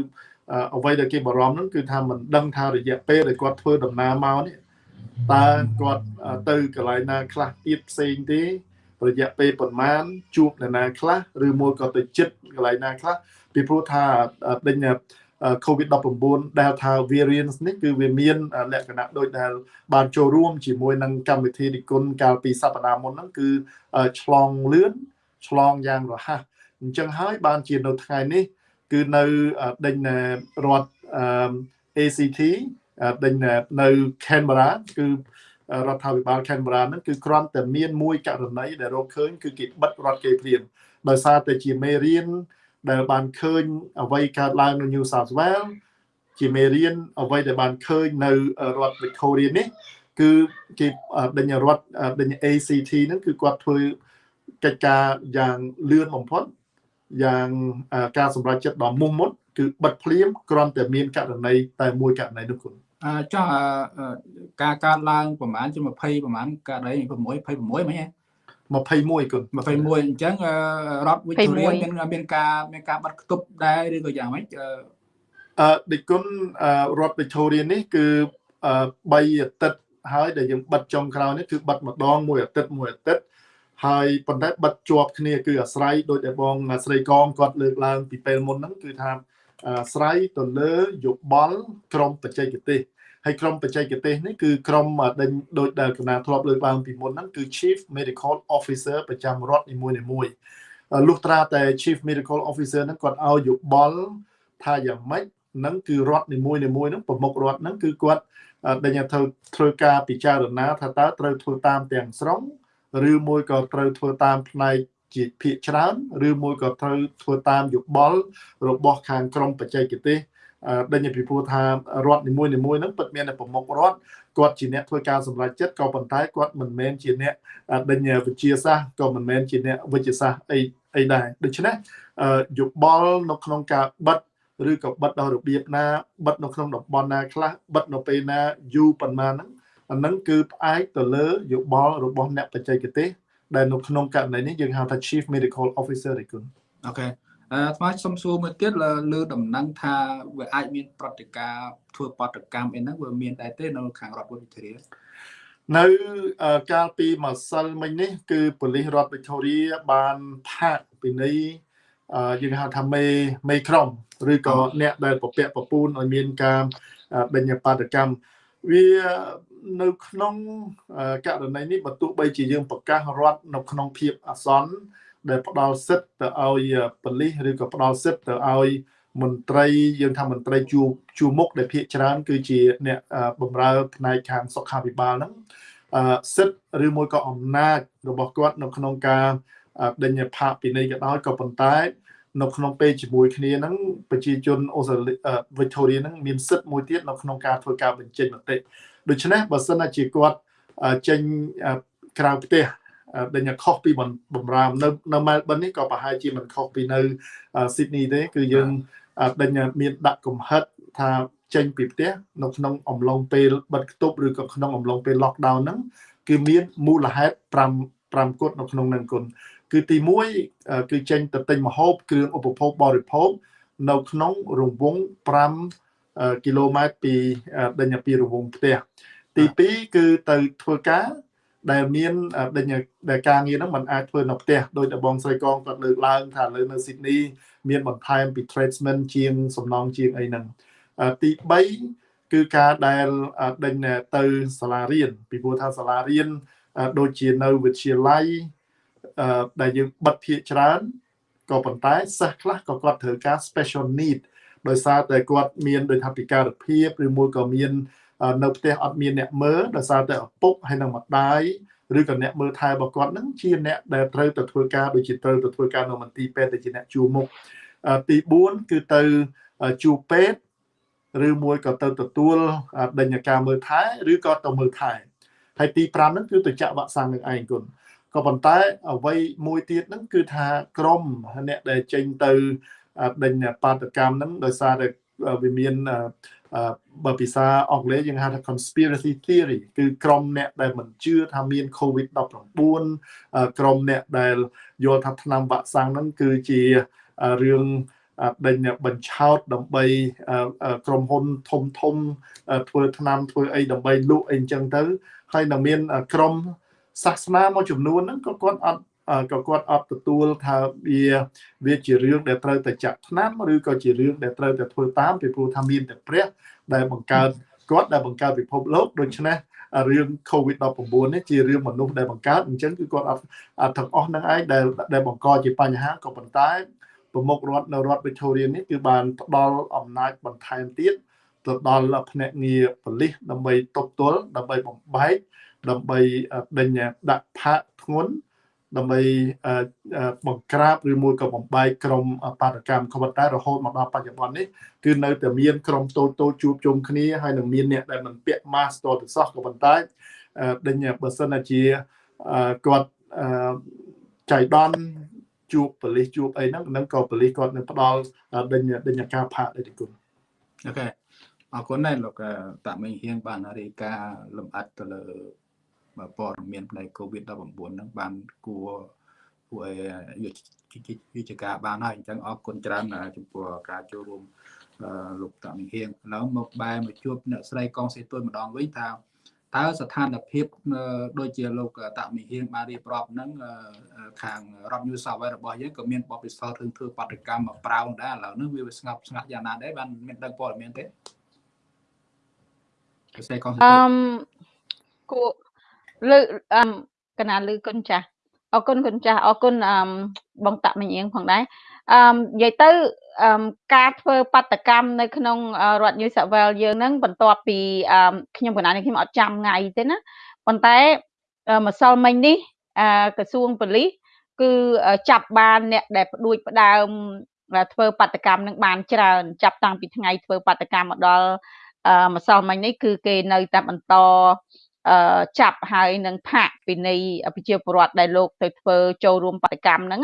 អ្វីដែលគេបារម្ភហ្នឹងគឺថាមិនដឹងថារយៈពេលដែលគាត់ធ្វើដំណើរមកនេះ តើគាត់ទៅកន្លែងណាខ្លះទៀតផ្សេងទេរយៈពេលប្រហែលជួបអ្នកណាខ្លះឬមួយក៏ទៅចិត្តកន្លែងណាខ្លះពីព្រោះថាដេញ COVID-19 Delta variant នេះគឺវាមានលក្ខណៈដូចដែលបានចូលរួមជាមួយនឹងកម្មវិធីនិគុណកាលពីសប្តាហ៍មុនហ្នឹងគឺឆ្លងលឿនឆ្លងយ៉ាងរហ័សអញ្ចឹងហើយបានជានៅថ្ងៃនេះ គឺនៅដេញរដ្ឋ ACT ដេញនៅ Canberra គឺរដ្ឋាភិបាល Canberra ហ្នឹងគឺគ្រាន់តែមានមួយករណីដែលរកឃើញគឺគេបិទរដ្ឋគេព្រាមដោយសារតែជាមេរៀនដែលបានឃើញអ្វីកើតឡើងនៅ New South Wales ជាមេរៀនអ្វីដែលបានឃើញនៅរដ្ឋ Victoria នេះគឺគេដេញរដ្ឋដេញ ACT ហ្នឹងគឺគាត់ធ្វើកិច្ចការយ៉ាងលឿនបំផុតយ៉ាងការសម្រេចចិត្តដ៏មុះមុតគឺបិទភ្លាមគ្រាន់តែមានករណីតែមួយករណីនោះគុណ អឺចុះការកើតឡើងប្រហែលជា20ប្រហែលករណី6 26មិនហ៎21គុណ21អញ្ចឹងរដ្ឋវិទ្យាមានមានការមានការបាត់ខ្ទប់ដែរឬក៏យ៉ាងម៉េចអឺដឹកគុណរដ្ឋវិទ្យានេះគឺ3អាទិត្យហើយដែលយើងបិទចុងក្រោយនេះគឺបិទម្ដងមួយអាទិត្យមួយអាទិត្យហើយប៉ុន្តែបិទជាប់គ្នាគឺអាស្រ័យដោយតែបងស្រីកងគាត់លើកឡើងពីពេលមុនហ្នឹងគឺថា អាស្រ័យទៅលើយោបល់ក្រមបច្ចេកទេសហើយក្រុមបច្ចេកទេសនេះគឺក្រុមដេញដូចដែលកណាធ្លាប់លើកឡើងពីមុនហ្នឹងគឺ Chief Medical Officer ប្រចាំរដ្ឋនីមួយៗលុះត្រាតែ Chief Medical Officer ហ្នឹងគាត់ឲ្យយោបល់ថាយ៉ាងម៉េចហ្នឹងគឺរដ្ឋនីមួយៗហ្នឹងប្រមុខរដ្ឋហ្នឹងគឺគាត់ដេញធ្វើធ្វើការពិចារណាថាតើត្រូវធ្វើតាមទាំងស្រុងឬមួយក៏ត្រូវធ្វើតាមផ្នែក ជាភាកច្រើនឬមួយក៏ត្រូវធ្វើតាមយោបល់របស់ខាងក្រមបច្ចេកទេសដេញពីព្រោះថារដ្ឋនីមួយនីមួយហ្នឹងពិតមានតែប្រមុខរដ្ឋគាត់ជាអ្នកធ្វើការសម្រេចចិត្តក៏ប៉ុន្តែគាត់មិនមែនជាអ្នកដេញវិទ្យាសាស្ត្រក៏មិនមែនជាអ្នកវិទ្យាសាស្ត្រអីអីដែរដូច្នេះយោបល់នៅក្នុងការបិទឬក៏បិទដល់របៀបណាបិទនៅក្នុងតំបន់ណាខ្លះបិទនៅពេលណាយូរប៉ុន្មានហ្នឹងអានឹងគឺផ្អែកទៅលើយោបល់របស់អ្នកបច្ចេកទេស ដែលនៅក្នុងករណីនេះយើងហៅថា Chief Medical Officer រីគុណអូខេអឺថ្មសុំសួរមួយទៀតលើដំណឹងថាវាអាចមានប្រតិការធ្វើបដកម្មអីហ្នឹងវាមានដែរទេនៅខាងរដ្ឋវិទ្យានៅកាលពីម្សិលមិញនេះគឺប៉ូលីសរដ្ឋវិទ្យាបានផាកពីនៃយើងហៅថាមេមេក្រុមឬក៏អ្នកដែលប្រពាក់ប្រពូនឲ្យមានការបញ្ញបដកម្មវា នៅក្នុងករណីនេះបើទោះបីជាយើងប្រកាសរដ្ឋនៅក្នុងភាពអាសន្នដែលផ្ដល់សិទ្ធទៅឲ្យប៉ូលីសឬក៏ផ្ដល់សិទ្ធទៅឲ្យមន្ត្រីយើងថាមន្ត្រីជួជួមុខដែលភាកច្រើន គឺជាអ្នកបម្រើផ្នែកខាងសុខាភិបាលហ្នឹងសិទ្ធឬមួយក៏អំណាចរបស់គាត់នៅក្នុងការដេញផាកពីនៃក៏ដោយក៏ប៉ុន្តែនៅក្នុងពេលជាមួយគ្នាហ្នឹងប្រជាជនអូស្ត្រាលីវីតូរីហ្នឹងមានសិទ្ធមួយទៀតនៅក្នុងការធ្វើការបញ្ចេញមតិ ដូច្នេះបើសិនជាគាត់ចេញក្រៅផ្ទះដែលខុសពីបំរាមនៅនៅមែលប៊ននេះក៏ប្រហែលជាមិនខុសពីនៅស៊ីដនីទេគឺយើងដេញមានដាក់កំហិតថាចេញពីផ្ទះនៅក្នុងអំឡុងពេលបិទគប់ឬក៏ក្នុងអំឡុងពេល lockdown ហ្នឹងគឺមានមូលហេតុ5 5គត់នៅក្នុងនឹងគុណគឺទី1គឺចេញទៅទិញម្ហូបគ្រឿងឧបភោគបរិភោគនៅក្នុងរង្វង់5 គីឡូម៉ែត្រពីដេញពីរង្វង់ផ្ទះទី2គឺទៅធ្វើការដែលមានដែលការងារហ្នឹងมันអាចធ្វើនៅផ្ទះដោយតែបងស្រីកងគាត់លើកឡើងថាលើនៅស៊ីដនីមានបន្ថែមពី tradesman ជាងសំណងជាងអីហ្នឹងទី3គឺការដែលដេញទៅសាលារៀនពីព្រោះថាសាលារៀនដូចជានៅវិទ្យាល័យដែលយើងបិទភាគច្រើនក៏ប៉ុន្តែសិស្សខ្លះក៏គាត់ត្រូវការ special need ដោយសារតែគាត់មានដោយថាពិការភាពឬមួយក៏មាន នៅផ្ទះអត់មានអ្នកមើលដោយសារតែឪពុកហើយនិងម្ដាយឬក៏អ្នកមើលថែរបស់គាត់នឹងជាអ្នកដែលត្រូវទៅធ្វើការដូចជាត្រូវទៅធ្វើការនៅមន្ទីរពេទ្យដែលជាអ្នកជួមុខទី4គឺទៅជួបពេទ្យឬមួយក៏ទៅទទួលដេញការមើលថែឬក៏ទៅមើលថែហើយទី5ហ្នឹងគឺទៅចាក់វ៉ាក់សាំងនឹងឯងគុណក៏ប៉ុន្តែអ្វីមួយទៀតហ្នឹងគឺថាក្រមអ្នកដែលចេញទៅ ដេញបាតកម្មហ្នឹងដោយសារតែវាមានបើភាសាអង់គ្លេសយើងហៅថា conspiracy theory គឺក្រុមអ្នកដែលមិនជឿថាមាន COVID-19 ក្រុមអ្នកដែលយល់ថាថ្នាំវ៉ាក់សាំងហ្នឹងគឺជារឿងដេញបញ្ឆោតដើម្បីក្រុមហ៊ុនធំធំធ្វើថ្នាំធ្វើអីដើម្បីលក់អីអញ្ចឹងទៅហើយនៅមានក្រុមសាសនាមួយចំនួនហ្នឹងក៏គាត់អត់ ក៏គាត់អត់ទទួលថាវាវាជារឿងដែលត្រូវតែចាក់ថ្នាំឬក៏ជារឿងដែលត្រូវតែធ្វើតាមពីព្រោះថាមានតែព្រះដែលបង្កើតគាត់ដែលបង្កើតពិភពលោកដូច្នេះរឿង COVID-19 នេះជារឿងមនុស្សដែលបង្កើតអញ្ចឹងគឺគាត់អត់ទាំងអស់នឹងឯងដែលដែលបង្កជាបញ្ហាក៏ប៉ុន្តែប្រមុខរដ្ឋនៅរដ្ឋ Victoria នេះគឺបានផ្ដល់អំណាចបន្ថែមទៀតទៅដល់ភ្នាក់ងារប៉ូលីសដើម្បីទប់ទល់ដើម្បីបំបែកដើម្បីដេញដាក់ផាកធ្ងន់ ដើម្បីបង្ក្រាបឬមួយក៏បំបែកក្រុមបាតកម្មក៏ប៉ុន្តែរហូតមកដល់បច្ចុប្បន្ននេះគឺនៅតែមានក្រុមតូចតូចជួបជុំគ្នាហើយនឹងមានអ្នកដែលមិនពាក់ mask តទៅសោះក៏ប៉ុន្តែដេញបើសិនជាគាត់ចៃដន្យជួបប៉ូលីសជួបអីហ្នឹងនឹងក៏ប៉ូលីសគាត់នឹងផ្ដល់ដេញដេញការផាកដែរទីគុណអូខេអរគុណដែរលោកតាមិញហៀងបានរាយការណ៍លម្អិតទៅលើ ព័ត៌មានផ្នែក COVID-19 ហ្នឹងបានគួរគួរឲ្យវិជ្ជាការបានហើយអញ្ចឹងអរគុណច្រើនចំពោះការចូលរួមលោកតាមិញហៀងឥឡូវមកបែរមកជួបអ្នកស្រីកងសេទុយម្ដងវិញថាតើស្ថានភាពដូចជាលោកតាមិហៀងបានរៀបរាប់ហ្នឹងខាងរដ្ឋ New South Wales របស់យើងក៏មានបបិសោធរឿងធ្វើបដកម្មមកប្រោងដែរឥឡូវនេះវាស្ងប់ស្ងាត់យ៉ាងណាដែរបានមានដឹងព័ត៌មានទេផ្សេងកងអឺគួ លើអឺកណាលឺគុណចាស់អរគុណគុណចាស់អរគុណអឺបងតាក់មញៀងផងដែរអឺនិយាយទៅអឺការធ្វើបដកម្មនៅក្នុងរដ្ឋ New South Wales យើងហ្នឹងបន្ទាប់ពីអឺខ្ញុំកណានេះខ្ញុំអត់ចាំថ្ងៃទេណាប៉ុន្តែម្សិលមិញនេះអឺក្រសួងប៉ូលីសគឺចាប់បានអ្នកដែលផ្ដួចផ្ដើមធ្វើបដកម្មនឹងបានច្រើនចាប់តាំងពីថ្ងៃធ្វើបដកម្មមកដល់ម្សិលមិញនេះគឺគេនៅតែបន្ត ចាប់ហើយនឹងផាកពីនៃប្រជាពលរដ្ឋដែលលោកទៅធ្វើចូលរួមបដកម្មហ្នឹង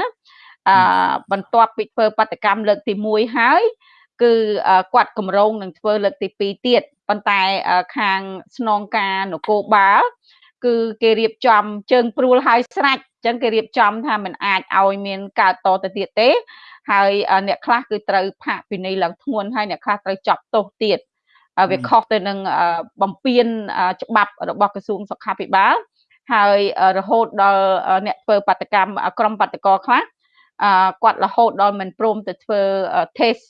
អឺបន្ទាប់ពីធ្វើបដកម្មលើកទី1ហើយគឺគាត់កម្រងនឹងធ្វើលើកទី2ទៀតប៉ុន្តែខាងស្នងការនគរបាលគឺគេរៀបចំជើងព្រួលហើយស្រាច់អញ្ចឹងគេរៀបចំថាมันអាចឲ្យមានកើតតទៅទៀតទេហើយអ្នកខ្លះគឺត្រូវផាកពិន័យឡើងធ្ងន់ហើយអ្នកខ្លះត្រូវចាប់ទោសទៀត វាខុសទៅនឹងបំពេញច្បាប់របស់ក្រសួងសុខាភិបាលហើយរហូតដល់អ្នកធ្វើបដកម្មក្រុមបដកខ្លះគាត់រហូតដល់មិនព្រមទៅធ្វើ test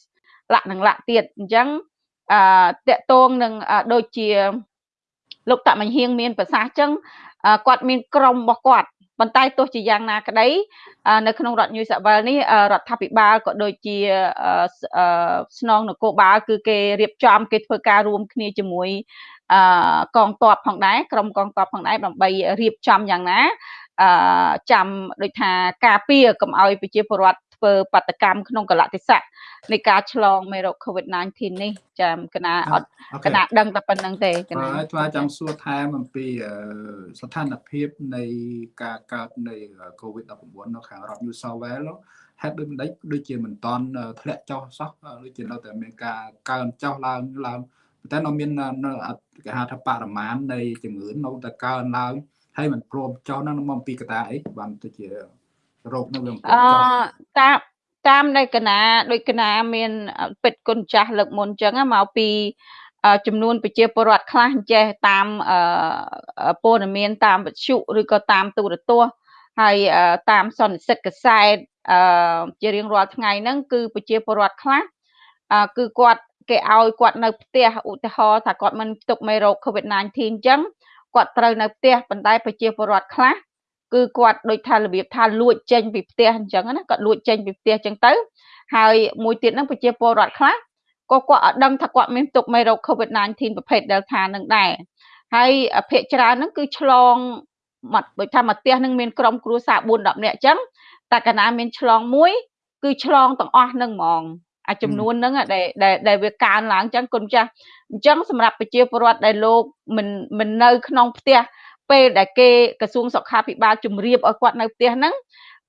លក្ខនឹងលក្ខទៀតអញ្ចឹងអឺតកតងនឹងដូចជាលោកតមញ្ញហៀងមានប្រសាសន៍អញ្ចឹងគាត់មានក្រុមរបស់គាត់ ប៉ុន្តែទោះជាយ៉ាងណាក្តីនៅក្នុងរដ្ឋ New South Wales នេះរដ្ឋាភិបាលក៏ដូចជាស្នងនគរបាលគឺគេរៀបចំគេធ្វើការរួមគ្នាជាមួយកងទ័ពផងដែរក្រុមកងទ័ពផងដែរដើម្បីរៀបចំយ៉ាងណាចាំដូចថាការពារកុំឲ្យប្រជាពលរដ្ឋ ធ្វើបដកម្មក្នុងកលតិស័កនៃការឆ្លងមេរោគ COVID-19 នេះចាំកណាអត់កណាដឹងតែប៉ុណ្្នឹងទេកណាហើយថ្មចង់សួរថែមអំពីស្ថានភាពនៃការកើតនៃ COVID-19 នៅខាងរដ្ឋ New South Wales ហេតុដូចមិនដេចដូចជាមិនតន់ធ្លាក់ចុះសោះដូចជានៅតែមានការកើនចុះឡើងឡើងតែនៅមានគេហៅថាបរិមាណនៃជំងឺនៅតែកើនឡើងហើយមិនព្រមចុះហ្នឹងមកអំពីកតាអីបានទៅជា រោគនៅវាមិនព្រមចុះអឺតាមតាមនៅកណាដូចកណាមានពេទ្យគុណចាស់លើកមុនអញ្ចឹងមកពីចំនួនប្រជាពលរដ្ឋខ្លះចេះតាមព័ត៌មានតាមវិទ្យុឬក៏តាមទូរទស្សន៍ហើយតាមសន្និសិទកសែតជារៀងរាល់ថ្ងៃហ្នឹងគឺប្រជាពលរដ្ឋខ្លះគឺគាត់គេឲ្យគាត់នៅផ្ទះឧទាហរណ៍ថាគាត់មិនផ្ទុកមេរោគ COVID-19 អញ្ចឹងគាត់ត្រូវនៅផ្ទះប៉ុន្តែប្រជាពលរដ្ឋខ្លះ គឺគាត់ដូចថារបៀបថាលួចចេញពីផ្ទះអញ្ចឹងណាគាត់លួចចេញពីផ្ទះអញ្ចឹងទៅហើយមួយទៀតហ្នឹងប្រជាពលរដ្ឋខ្លះក៏គាត់អត់ដឹងថាគាត់មានទុកមេរោគ COVID-19 ប្រភេទ Delta នឹងដែរហើយភាគច្រើនហ្នឹងគឺឆ្លងមកដូចថាមកផ្ទះនឹងមានក្រុមគ្រួសារ4 10នាក់អញ្ចឹងតែកាលណាមានឆ្លងមួយគឺឆ្លងទាំងអស់នឹងហ្មងអាចំនួនហ្នឹងដែលដែលវាកើនឡើងអញ្ចឹងគុណចាស់អញ្ចឹងសម្រាប់ប្រជាពលរដ្ឋដែលលោកមិនមិននៅក្នុងផ្ទះ ពេលដែលគេក្រសួងសុខាភិបាលជម្រាបឲ្យគាត់នៅផ្ទះហ្នឹង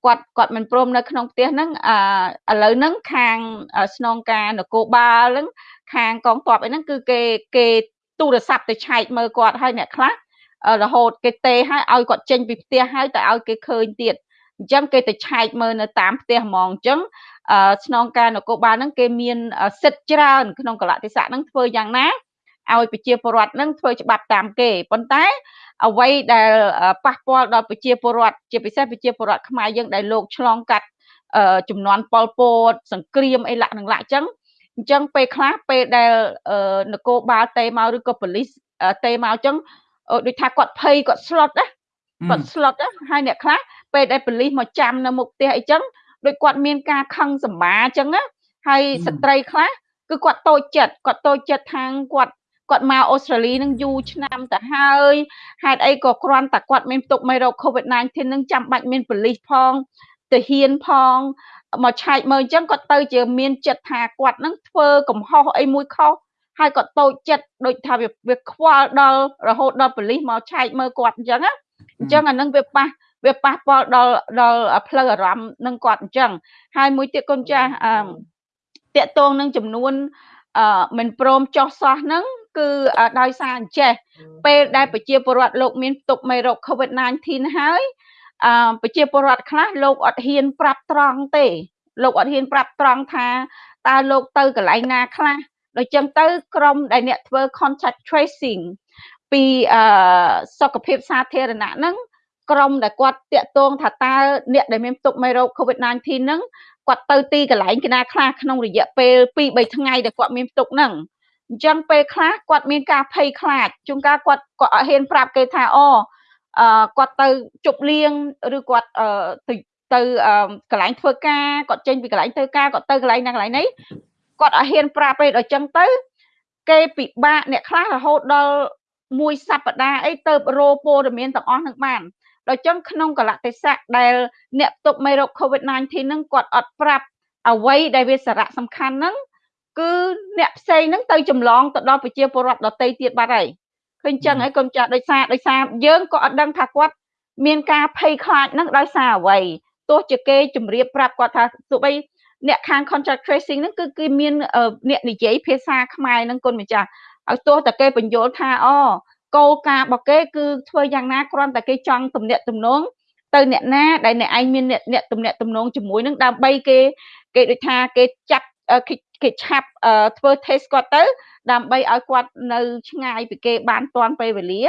គាត់គាត់មិនព្រមនៅក្នុងផ្ទះហ្នឹងអឺឥឡូវហ្នឹងខាងស្នងការនគរបាលហ្នឹងខាងកងទ័ពអីហ្នឹងគឺគេគេទូរស័ព្ទទៅឆែកមើលគាត់ហើយអ្នកខ្លះរហូតគេទេឲ្យឲ្យគាត់ចេញពីផ្ទះហើយទៅឲ្យគេឃើញទៀតអញ្ចឹងគេទៅឆែកមើលនៅតាមផ្ទះហ្មងអញ្ចឹងស្នងការនគរបាលហ្នឹងគេមានសិទ្ធិច្រើនក្នុងកលតិស័កហ្នឹងធ្វើយ៉ាងណា ឲ្យប្រជាពលរដ្ឋនឹងធ្វើច្បាប់តាមគេប៉ុន្តែអ្វីដែលប៉ះពាល់ដល់ប្រជាពលរដ្ឋជាពិសេសប្រជាពលរដ្ឋខ្មែរយើងដែលលោកឆ្លងកាត់ចំនួនប៉ុលពតសង្គ្រាមអីលក្ខនឹងលក្ខចឹងអញ្ចឹងពេលខ្លះពេលដែលនគរបាលតេមកឬក៏ប៉ូលីសតេមកអញ្ចឹងដូចថាគាត់ភ័យគាត់ slot ណាគាត់ slot ណាហើយអ្នកខ្លះពេលដែលប៉ូលីសមកចាំនៅមុខផ្ទះអីចឹងដូចគាត់មានការខឹងសម្បាអញ្ចឹងណាហើយស្ត្រីខ្លះគឺគាត់តូចចិត្តគាត់តូចចិត្តខាងគាត់ គាត់មកអូស្ត្រាលីនឹងយូរឆ្នាំទៅហើយហេតុអីក៏គ្រាន់តែគាត់មានផ្ទុកមេរោគ COVID-19 នឹងចាំបាច់មានប៉ូលីសផងទៅហ៊ានផងមកឆែកមើលអញ្ចឹងគាត់ទៅជាមានចិត្តថាគាត់នឹងធ្វើកំហុសអីមួយខុសហើយគាត់តូចចិត្តដូចថាវាវាខ្វល់ដល់រហូតដល់ប៉ូលីសមកឆែកមើលគាត់អញ្ចឹងណាអញ្ចឹងអានឹងវាប៉ះវាប៉ះពាល់ដល់ដល់ផ្លូវអារម្មណ៍នឹងគាត់អញ្ចឹងហើយមួយទៀតកូនចាស់អឺតកតងនឹងចំនួនអឺមិនព្រមចោះសោះហ្នឹង គឺដោយសារអញ្ចេះពេលដែលប្រជាពលរដ្ឋលោកមានផ្ទុកមេរោគ COVID-19 ហើយអឺប្រជាពលរដ្ឋខ្លះលោកអត់ហ៊ានប្រាប់ត្រង់ទេ លោកអត់ហ៊ានប្រាប់ត្រង់ថាតើលោកទៅកន្លែងណាខ្លះដូចចឹងទៅក្រុមដែលអ្នកធ្វើ contact tracing ពីអឺសុខភាពសាធារណៈហ្នឹងក្រុមដែលគាត់តាក់ទងថាតើអ្នកដែលមានផ្ទុកមេរោគ COVID-19 ហ្នឹងគាត់ទៅទីកន្លែងកណាខ្លះក្នុងរយៈពេល2 3ថ្ងៃដែលគាត់មានផ្ទុកហ្នឹង អញ្ចឹងពេលខ្លះគាត់មានការភ័យខ្លាចជួនកាលគាត់គាត់អត់ហ៊ានប្រាប់គេថាអូអឺគាត់ទៅជប់លៀងឬគាត់អឺទៅទៅកន្លែងធ្វើការគាត់ចេញពីកន្លែងធ្វើការគាត់ទៅកន្លែងណាកន្លែងនេះគាត់អត់ហ៊ានប្រាប់ទេដល់ចឹងទៅ គេពិបាកអ្នកខ្លះរហូតដល់មួយសប្តាហ៍អីទៅរោព័ត៌មានទាំងអស់នឹងបានដល់ចឹងក្នុងកលតិស័កដែលអ្នកផ្ទុកមេរោគ COVID-19 ហ្នឹងគាត់អត់ប្រាប់អ្វីដែលវាសារៈសំខាន់ហ្នឹង គឺអ្នកផ្សេងហ្នឹងទៅចម្លងទៅដល់ប្រជាពលរដ្ឋដទៃទៀតបាត់ហើយឃើញចឹងហើយកូនចាស់ដោយសារដោយសារយើងក៏អត់ដឹងថាគាត់មានការភ័យខ្លាចហ្នឹងដោយសារអ្វីទោះជាគេជម្រាបប្រាប់គាត់ថាទោះបីអ្នកខាង contract tracing ហ្នឹងគឺគឺមានអ្នកនិយាយភាសាខ្មែរហ្នឹងគុណម្ចាស់ឲ្យទោះតែគេបញ្យល់ថាអូគោលការណ៍របស់គេគឺធ្វើយ៉ាងណាគ្រាន់តែគេចង់ទំនាក់ទំនងទៅអ្នកណាដែលអ្នកឯងមានអ្នកទំនាក់ទំនងជាមួយនឹងដើម្បីគេគេដូចថាគេចាត់ គេឆាប់ធ្វើ test គាត់ទៅ ដើម្បីឲ្យគាត់នៅឆ្ងាយពីគេបានតាន់ពេលវេលា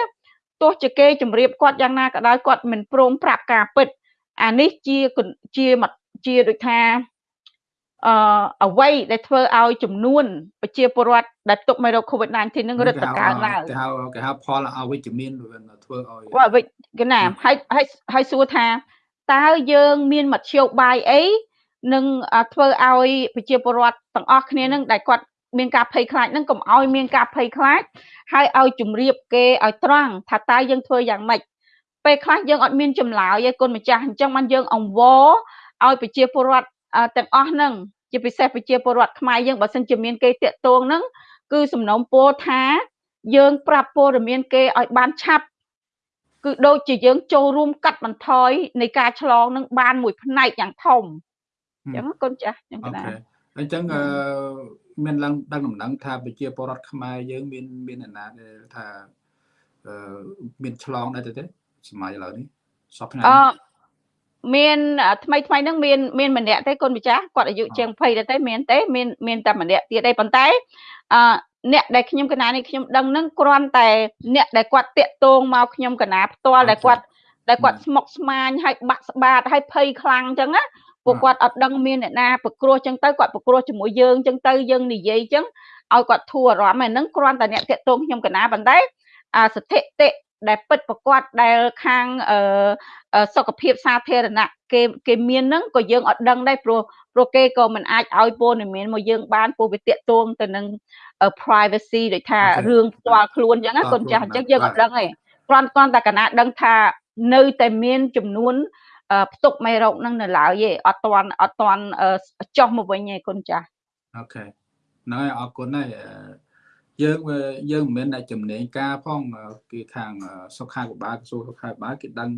ទោះជាគេជម្រាបគាត់យ៉ាងណាក៏ដោយគាត់មិនព្រមប្រាប់ការពិតអានេះជាជាជាដូចថាអឺអ្វីដែលធ្វើឲ្យចំនួនប្រជាពលរដ្ឋដែលទុកមេរោគ COVID-19 នឹងរឹតតកើនឡើងគេហៅគេហៅផលអវិជ្ជមានធ្វើឲ្យអវិជ្ជគេណាហើយហើយហើយសួរថាតើយើងមានមធ្យោបាយអី នឹងធ្វើឲ្យប្រជាពលរដ្ឋទាំងអស់គ្នានឹងដែលគាត់មានការភ័យខ្លាចនឹងកុំឲ្យមានការភ័យខ្លាចហើយឲ្យជម្រាបគេឲ្យត្រង់ថាតើយើងធ្វើយ៉ាងម៉េចពេលខ្លះយើងអត់មានចម្លើយឯគុណម្ចាស់អញ្ចឹងបានយើងអង្វរឲ្យប្រជាពលរដ្ឋទាំងអស់ហ្នឹងជាពិសេសប្រជាពលរដ្ឋខ្មែរយើងបើសិនជាមានគេតាក់ទងហ្នឹងគឺសំណូមពរថាយើងប្រាប់ព័ត៌មានគេឲ្យបានឆាប់គឺដូចជាយើងចូលរួមកាត់បន្ថយនៃការឆ្លងនឹងបានមួយផ្នែកយ៉ាងធំ អញ្ចឹងកូនចាស់អញ្ចឹងណាអញ្ចឹងអឺមានឡើងដឹងដំណឹងថាប្រជាពលរដ្ឋខ្មែរយើងមានមានអាណាដែលថាអឺមានឆ្លងដែរទេសម័យឥឡូវនេះសពថ្ងៃអឺមានថ្មីថ្មីហ្នឹងមានមានម្នាក់ទេគុណម្ចាស់គាត់អាយុជាង20ដែរទេមានទេមានមានតែម្នាក់ទៀតទេប៉ុន្តែអឺអ្នកដែលខ្ញុំកណានេះខ្ញុំដឹងហ្នឹងគ្រាន់តែអ្នកដែលគាត់តាក់ទងមកខ្ញុំកណាផ្ទាល់ដែលគាត់ដែលគាត់ស្មុកស្មាញហើយបាក់ស្បាតហើយភ័យខ្លាំងអញ្ចឹងណា ពួកគាត់អត់ដឹងមានអ្នកណាប្រគ្រោះអញ្ចឹងទៅគាត់ប្រគ្រោះជាមួយយើងអញ្ចឹងទៅយើងនិយាយអញ្ចឹងឲ្យគាត់ធូរអារម្មណ៍ហ្នឹងគ្រាន់តែអ្នកតាក់ទងខ្ញុំកណាប៉ុន្តែអាស្ថិតិដែលពិតប្រកបដែលខាងសុខភាពសាធារណៈគេគេមានហ្នឹងក៏យើងអត់ដឹងដែរព្រោះព្រោះគេក៏មិនអាចឲ្យព័ត៌មានមកយើងបានព្រោះវាតាក់ទងទៅនឹង privacy ដូចថារឿងផ្ទាល់ខ្លួនអញ្ចឹងណាកូនចាស់អញ្ចឹងយើងអត់ដឹងទេគ្រាន់គ្រាន់តែកណាដឹងថានៅតែមានចំនួន ផ្ទុកមេរោគនឹងនៅឡើយទេអត់ទាន់អត់ទាន់ចុះមកវិញទេគុណចាស់អូខេហ្នឹងហើយអរគុណហើយយើងយើងមិនមែនតែចំណេញការផងគេខាងសុខាភិបាលក្រសួងសុខាភិបាលគេដឹង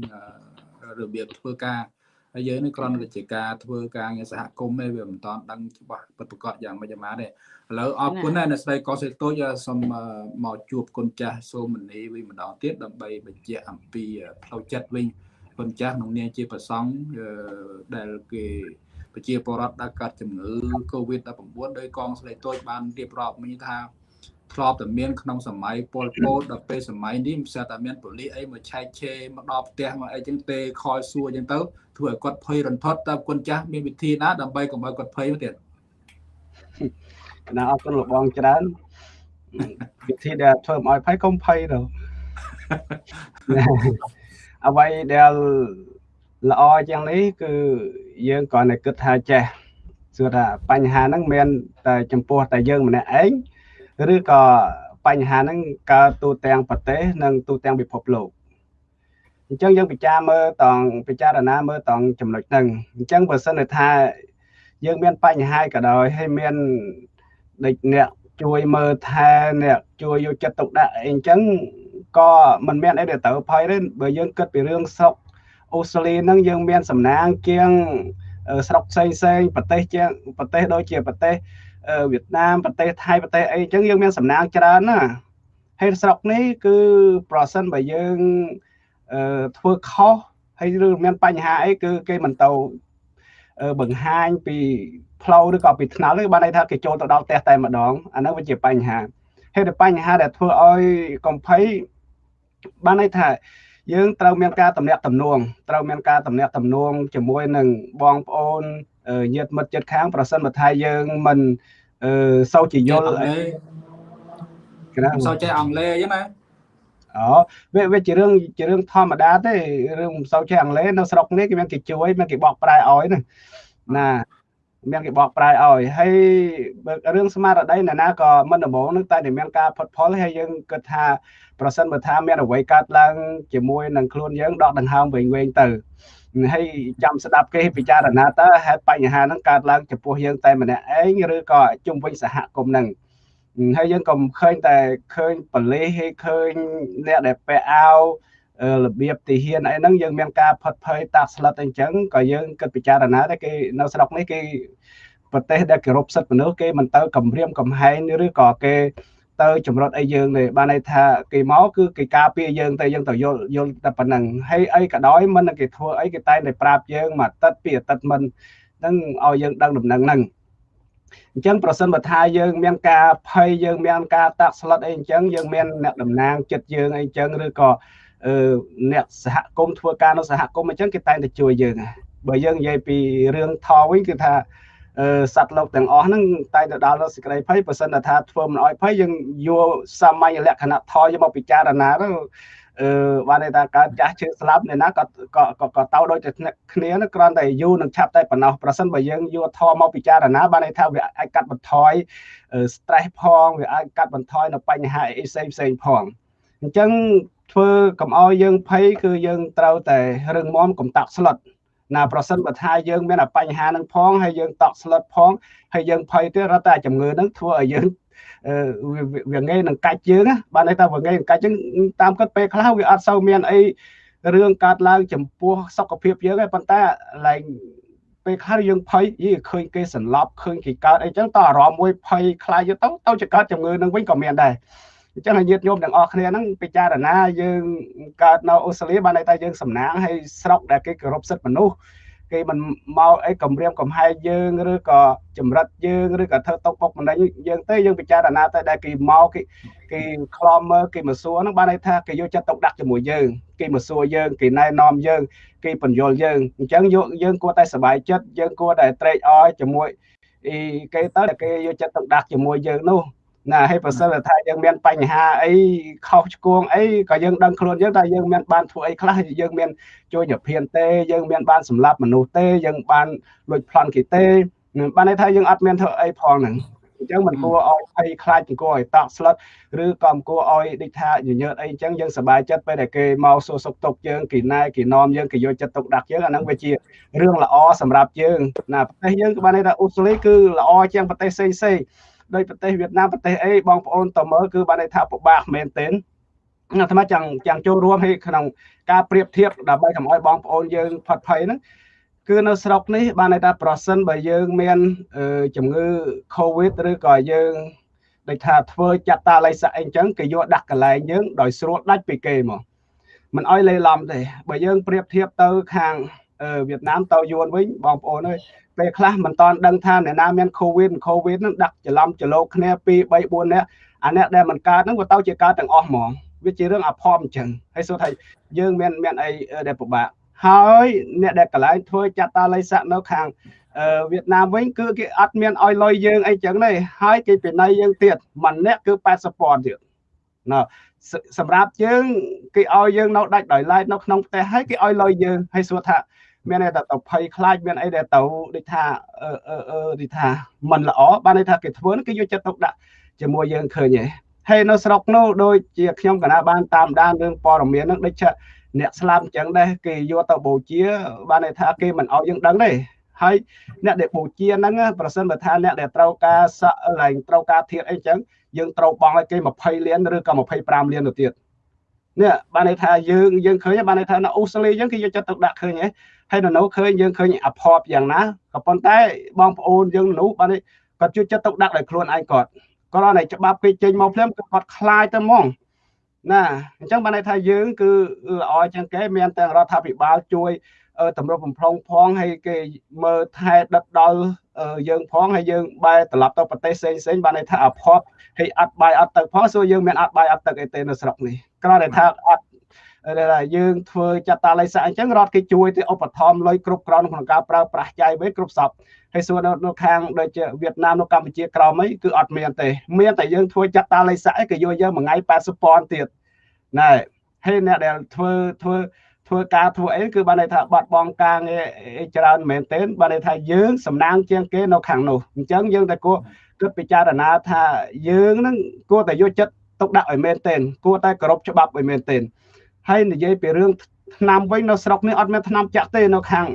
របៀបធ្វើការហើយយើងនេះគ្រាន់តែជាការធ្វើការងារសហគមន៍ទេវាមិនតាន់ដឹងច្បាស់ពិតប្រាកដយ៉ាងម៉េចយ៉ាងម៉ាទេឥឡូវអរគុណណាស់អ្នកស្រីកោសេតូចសូមមកជួបគុណចាស់សូមនីវិញម្ដងទៀតដើម្បីបញ្ជាក់អំពីផ្លូវចិត្តវិញ គុណចាស់ក្នុងនាមជាប្រសង់ដែលគេប្រជាពលរដ្ឋដែលកើតជំងឺ Covid-19 ដោយកងស្លេកតូចបានរៀបរាប់មិញថាធ្លាប់តែមានក្នុងសម័យពលពតដល់ពេលសម័យនេះមិនស្អាតតែមានប៉ូលីសអីមកឆែកឆេរមកដល់ផ្ទះមកអីចឹងទេខលសួរចឹងទៅធ្វើឲ្យគាត់ភ័យរន្ធត់តើគុណចាស់មានវិធីណាដើម្បីកុំឲ្យគាត់ភ័យទៀតគណៈអរគុណលោកបងច្រើនវិធីដែលធ្វើឲ្យភ័យកុំភ័យទៅ អ្វីដែលល្អជាងនេះគឺយើងគ្រាន់តែគិតថាចេះសួរថាបញ្ហាហ្នឹងមានតែចំពោះតែយើងម្នាក់ឯងឬក៏បញ្ហាហ្នឹងកើតទូទាំងប្រទេសនិងទូទាំងពិភពលោកអញ្ចឹងយើងពិចារមើលតង់ពិចារណាមើលតង់ចំណុចហ្នឹងអញ្ចឹងបើសិនថាយើងមានបញ្ហាក៏ដោយហើយមានដូចអ្នកជួយមើលថែអ្នកជួយយកចិត្តទុកដាក់អីអញ្ចឹង ក៏មិនមានអីដែលត្រូវភ័យទេបើយើងគិតពីរឿងស្រុកអូស្ត្រាលីហ្នឹងយើងមានសំណាងជាងស្រុកផ្សេងផ្សេងប្រទេសជាងប្រទេសដូចជាប្រទេសវៀតណាមប្រទេសថៃប្រទេសអីអញ្ចឹងយើងមានសំណាងច្រើនណាហើយស្រុកនេះគឺប្រសិនបើយើងធ្វើខុសហើយឬមានបញ្ហាអីគឺគេមិនទៅបង្ហាញពីផ្លូវឬក៏ពីថ្នល់ទេបានន័យថាគេចូលទៅដល់ផ្ទះតែម្ដងអានោះវាជាបញ្ហាហេតុតែបញ្ហាដែលធ្វើឲ្យកំភៃ បានន័យថាយើងត្រូវមានការតំណាក់តំណងត្រូវមានការតំណាក់តំណងជាមួយនឹងបងប្អូនញាតិមិត្តចិត្តខាង ប្រសិនបើថាយើងមិនអឺសូវជាយល់អីក្រៅសូវចេះអង់គ្លេសអញ្ចឹងណាអូវាវាជារឿងជារឿងធម្មតាទេរឿងមិនសូវចេះអង់គ្លេសនៅស្រុកនេះគេមានគេជួយមានគេបកប្រែឲ្យណាណា មានគេបកប្រែឲ្យហើយរឿងស្មារតីណាណាក៏មិនដំបងនឹងតែតែមានការផុតផលហើយយើងគិតថាប្រសិនបើថាមានអ្វីកើតឡើងជាមួយនឹងខ្លួនយើងដកដង្ហើមវិញវិញទៅហើយចាំស្ដាប់គេពិចារណាតើហេតុបញ្ហាហ្នឹងកើតឡើងចំពោះយើងតែម្នាក់ឯងឬក៏ជុំវិញសហគមន៍ហ្នឹងហើយយើងក៏ឃើញតែឃើញបលិសហើយឃើញអ្នកដែលពាក់អាវ របៀបទីហ៊ានអីហ្នឹងយើងមានការផិតភ័យតាក់ស្លិតអីចឹងក៏យើងគិតពិចារណាតែគេនៅស្រុកនេះគេប្រទេសដែលគោរពសិទ្ធិមនុស្សគេមិនទៅគម្រាមកំហែងឬក៏គេទៅចម្រុតអីយើងទេបានន័យថាគេមកគឺគេការពារយើងទៅយើងទៅយល់យល់តែប៉ុណ្ណឹងហើយអីក៏ដោយមិនគេធ្វើអីគេតែងតែប្រាប់យើងមួយអាទិត្យពីរអាទិត្យមិននឹងឲ្យយើងដឹងដំណឹងហ្នឹងអញ្ចឹងប្រសិនបើថាយើងមានការភ័យយើងមានការតាក់ស្លុតអីអញ្ចឹងយើងមានអ្នកតំណាងចិត្តយើងអីអញ្ចឹងឬក៏ អឺអ្នកសហគមន៍ធ្វើការនៅសហគមន៍អញ្ចឹងគេតែងតែជួយយើងបើយើងនិយាយពីរឿងថវិញគឺថាសត្វលោកទាំងអស់ហ្នឹងតែទៅដល់សេចក្តីភ័យបើសិនថាធ្វើមិនអោយភ័យយើងយកសាមញ្ញលក្ខណៈថយយកមកពិចារណាទៅអឺបានន័យថាកើតចាស់ជឿស្លាប់អ្នកណាក៏ក៏ក៏ទៅដូចតែគ្នាគ្រាន់តែយូរនឹងឆាប់តែប៉ុណ្ណោះប្រសិនបើយើងយកធម៌មកពិចារណាបានន័យថាវាអាចកាត់បន្ថយ stress ផងវាអាចកាត់បន្ថយនៅបញ្ហាអីផ្សេងផ្សេងផងអញ្ចឹង ធ្វើកុំឲ្យយើងភ័យគឺយើងត្រូវតែរឹងមាំកុំតាក់ស្លុតណាប្រសិនបើថាយើងមានបញ្ហានឹងផងហើយយើងតក់ស្លុតផងហើយយើងភ័យទៀតរត់តែជំងឺនឹងធ្វើឲ្យយើងវាងាយនឹងកាច់យើងបានន័យថាវាងាយនឹងកាច់យើងតាមគិតពេលខ្លះវាអត់សូវមានអីរឿងកើតឡើងចំពោះសុខភាពយើងទេប៉ុន្តែឡើងពេលខ្លះយើងភ័យយីឃើញគេសន្លប់ឃើញគេកើតអីចឹងតអារម្មណ៍មួយភ័យខ្លាចទៅទៅจะកើតជំងឺនឹងវិញក៏មានដែរ អញ្ចឹងឲ្យញាតិញោមទាំងអស់គ្នាហ្នឹងពិចារណាយើងកើតនៅអូស្ត្រាលីបានន័យថាយើងសំណាងឲ្យស្រុកដែលគេគោរពសិទ្ធិមនុស្សគេមិនមកអីគម្រាមកំហែងយើងឬក៏ចម្រិតយើងឬក៏ធ្វើຕົកបុកម្នេញយើងទេយើងពិចារណាតែដែលគេមកគេគេខ្លំមើលគេមកសួរហ្នឹងបានន័យថាគេយកចិត្តទុកដាក់ជាមួយយើងគេមកសួរយើងគេណែនាំយើងគេបញ្យល់យើងអញ្ចឹងយកយើងគួរតែសប្បាយចិត្តយើងគួរតែត្រេកអរជាមួយអីគេទៅគេយកចិត្តទុកដាក់ជាមួយយើងនោះ ណាហើយប្រសិនថាយើងមានបញ្ហាអីខុសឆ្គងអីក៏យើងដឹងខ្លួនយើងថាយើងមានបានធ្វើអីខ្លះយើងមានជួយនិព្វានទេយើងមានបានសម្លាប់មនុស្សទេយើងបានលួចប្លន់គេទេបានន័យថាយើងអត់មានធ្វើអីផងហ្នឹងអញ្ចឹងមិនគួរឲ្យភ័យខ្លាចមិនគួរឲ្យតក់ស្លុតឬក៏មិនគួរឲ្យដូចថាញញើតអីអញ្ចឹងយើងសប្បាយចិត្តពេលដែលគេមកសួរសុខទុក្ខយើងគេណែគេនាំយើងគេយកចិត្តទុកដាក់យើងអាហ្នឹងវាជារឿងល្អសម្រាប់យើងណាប្រទេសយើងក៏បានន័យថាអូស្ត្រាលីគឺល្អជាងប្រទេសផ្សេងផ្សេង ដោយប្រទេសវៀតណាមប្រទេសអីបងប្អូនតមើលគឺបានន័យថាពិបាកមែនទែនអាត្មាចង់ចង់ចូលរួមឲ្យក្នុងការប្រៀបធៀបដើម្បីកុំឲ្យបងប្អូនយើងផាត់ភ័យហ្នឹងគឺនៅស្រុកនេះបានន័យថាប្រសិនបើយើងមានជំងឺ Covid ឬក៏យើងដូចថាធ្វើចាត់តាល័យស័កអីចឹងគេយកដាក់កន្លែងយើងដោយស្រួលដាច់ពីគេមកមិនអោយលេឡំទេបើយើងប្រៀបធៀបទៅខាងវៀតណាមទៅយួនវិញបងប្អូនអើយ ពេលខ្លះមិនតន់ដឹងថាអ្នកណាមាន Covid Covid ហ្នឹងដាក់ច្រឡំច្រឡោកគ្នា2 3 4នាក់អាអ្នកដែលមិនកើតហ្នឹងវាទៅជាកើតទាំងអស់ហ្មងវាជារឿងអភ័ព្វអញ្ចឹងហើយសួរថាយើងមានមានអីដែលពិបាកហើយអ្នកដែលកន្លែងធ្វើចាត់តាល័យស័កនៅខាងវៀតណាមវិញគឺគេអត់មានឲ្យលុយយើងអីចឹងទេហើយគេពិន័យយើងទៀតម្នាក់គឺ80ពាន់ទៀតណ៎សម្រាប់យើងគេឲ្យយើងនៅដាច់ដោយឡែកនៅក្នុងផ្ទះហើយគេឲ្យលុយយើងហើយសួរថា មានតែទៅភ័យខ្លាចមានអីដែលទៅដូចថាអឺអឺអឺដូចថាมันល្អបានន័យថាគេធ្វើគេយកចិត្តទុកដាក់ជាមួយយើងឃើញហ៎ហើយនៅស្រុកនោះដូចជាខ្ញុំកណាបានតាមដានរឿងព័ត៌មានហ្នឹងដូចជាអ្នកស្លាប់អញ្ចឹងដែរគេយកទៅបូជា បានន័យថាគេមិនឲ្យយើងដឹងទេហើយអ្នកដែលបូជាហ្នឹងប្រសិនបើថាអ្នកដែលត្រូវការសក់ឡើងត្រូវការធៀបអីចឹងយើងត្រូវបង់ឲ្យគេ20លានឬក៏25លានទៅទៀតនេះបានន័យថាយើងយើងឃើញបានន័យថានៅអូស្ត្រាលីយើងគេយកចិត្តទុកដាក់ឃើញហ៎ ហើយនៅនោះឃើញយើងឃើញអភ័ព្វយ៉ាងណាក៏ប៉ុន្តែបងប្អូនយើងនោះបានគាត់ជួយចិត្តទុកដាក់ដោយខ្លួនឯងគាត់គាត់ឲ្យច្បាប់គេចេញមកភ្លាមគឺគាត់ខ្លាចទៅហ្មងណាអញ្ចឹងបានន័យថាយើងគឺល្អជាងគេមានទាំងរដ្ឋាភិបាលជួយតម្រុបបំផ្លងផងហើយគេមើលថែដិតដល់យើងផងហើយយើងបែរត្រឡប់ទៅប្រទេសផ្សេងផ្សេងបានន័យថាអភ័ព្វហើយអត់បាយអត់ទឹកផងសួរយើងមានអត់បាយអត់ទឹកអីទេនៅស្រុកនេះគ្រាន់តែថាអត់ដែល យើងធ្វើចាត់តាល័យសាអញ្ចឹងរដ្ឋគេជួយទៅឧបត្ថម្ភលុយគ្រប់គ្រាន់ក្នុងការប្រើប្រាស់ចាយវិញគ្រប់សពហើយសួរនៅខាងដូចជាវៀតណាមនៅកម្ពុជាក្រោមអីគឺអត់មានទេមានតែយើងធ្វើចាត់តាល័យសាគេយកយើងមួយថ្ងៃ80ពាន់ទៀតណែហើយអ្នកដែលធ្វើធ្វើធ្វើការធ្វើអីគឺបានន័យថាបាត់បង់ការងារច្រើនមែនទែនបានន័យថាយើងសំណាងជាងគេនៅខាងនោះអញ្ចឹងយើងតែគួរគិតពិចារណាថាយើងនឹងគួរតែយកចិត្តទុកដាក់ឲ្យមែនទែនគួរតែគោរពច្បាប់ឲ្យមែនទែន ហើយនិយាយពីរឿងឆ្នាំវិញនៅស្រុកនេះអត់មានឆ្នាំចាក់ទេនៅខាង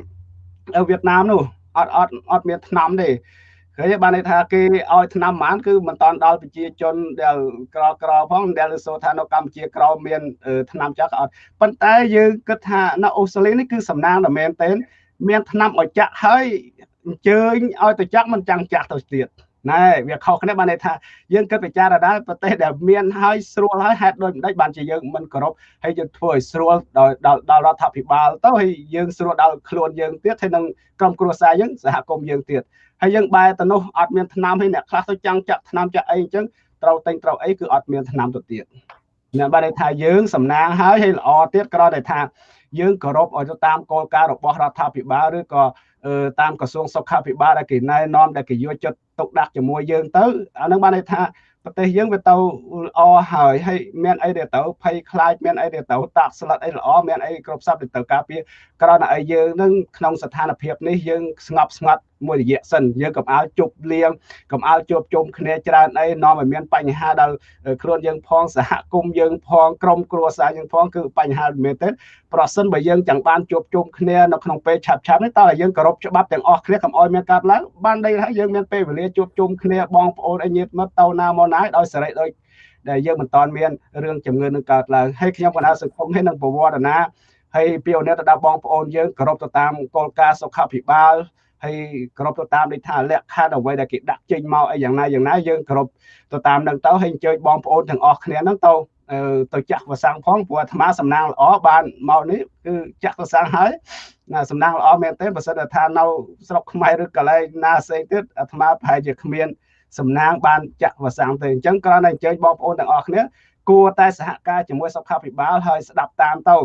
វៀតណាមនោះអត់អត់អត់មានឆ្នាំទេឃើញបានន័យថាគេឲ្យឆ្នាំប៉ុន្មានគឺមិនតាន់ដល់ប្រជាជនដែលក្រក្រផងដែលសូថានៅកម្ពុជាក្រមានឆ្នាំចាក់អត់ប៉ុន្តែយើងគិតថានៅអូស្ត្រាលីនេះគឺសំណាងតែមែនទែនមានឆ្នាំឲ្យចាក់ហើយអញ្ជើញឲ្យទៅចាក់មិនចាំងចាក់ទៅទៀត ណែវាខុសគ្នាបានន័យថាយើងគិតពិចារណាប្រទេសដែលមានហើយស្រួលហើយហេតុដូចម្ដេចបានជាយើងមិនគោរពហើយយើងធ្វើឲ្យស្រួលដល់ដល់រដ្ឋាភិបាលទៅហើយយើងស្រួលដល់ខ្លួនយើងទៀតហើយនឹងក្រុមគ្រួសារយើងសហគមន៍យើងទៀតហើយយើងបែរទៅនោះអត់មានថ្នាំហើយអ្នកខ្លះទៅចាំងចាក់ថ្នាំចាក់អីអញ្ចឹងត្រូវតែងត្រូវអីគឺអត់មានថ្នាំទៅទៀតអ្នកបានន័យថាយើងសំណាងហើយហើយល្អទៀតគ្រាន់តែថាយើងគោរពឲ្យទៅតាមគោលការណ៍របស់រដ្ឋាភិបាលឬក៏តាមក្រសួងសុខាភិបាលដែលគេណែនាំដែលគេយកចិត្ត ទុកដាក់ជាមួយយើងទៅអានឹងបានន័យថាប្រទេសយើងវាទៅល្អហើយហើយមានអីដែលទៅភ័យខ្លាចមានអីដែលទៅតាក់ស្លិតអីល្អមានអីគ្រប់សពដែលទៅការពារក្រណឲ្យយើងនឹងក្នុងស្ថានភាពនេះយើងស្ងប់ស្ងាត់មួយរយៈសិនយើងកុំឲ្យជប់លៀងកុំឲ្យជួបជុំគ្នាច្រើនអីនាំឲ្យមានបញ្ហាដល់ខ្លួនយើងផងសហគមន៍យើងផងក្រុមគ្រួសារយើងផងគឺបញ្ហាមែនទេប្រសិនបើយើងចង់បានជួបជុំគ្នានៅក្នុងពេលឆាប់ឆាប់នេះតើយើងគោរពច្បាប់ទាំងអស់គ្នាកុំឲ្យមានកើតឡើងបានន័យថាយើងមានពេលវេលាជួបជុំគ្នាបងប្អូនអីញាតិមិត្តទៅណាមកណាដោយសេរីដោយដែលយើងមិនតាន់មានរឿងជំងឺនឹងកើតឡើងហើយខ្ញុំកណាសង្គមនេះនឹងប្រវត្តិណាហើយពីអូនទៅដល់បងប្អូនយើងគោរពទៅតាមគោលការណ៍សុខាភិបាល ហើយគ្រប់ទៅតាមដូចថាលក្ខខណ្ឌអ្វីដែលគេដាក់ចេញមកអីយ៉ាងណាយ៉ាងណាយើងគ្រប់ទៅតាមនឹងទៅហើយអញ្ជើញបងប្អូនទាំងអស់គ្នាហ្នឹងទៅទៅចាក់វសាំងផងព្រោះអាត្មាសំណាងល្អបានមកនេះគឺចាក់វសាំងហើយណាសំណាងល្អមែនទេបើសិនថានៅស្រុកខ្មែរឬកន្លែងណាផ្សេងទៀតអាត្មាប្រហែលជាគ្មានសំណាងបានចាក់វសាំងទេអញ្ចឹងគ្រាន់តែអញ្ជើញបងប្អូនទាំងអស់គ្នាគួរតែសហការជាមួយសុខាភិបាលហើយស្ដាប់តាមទៅ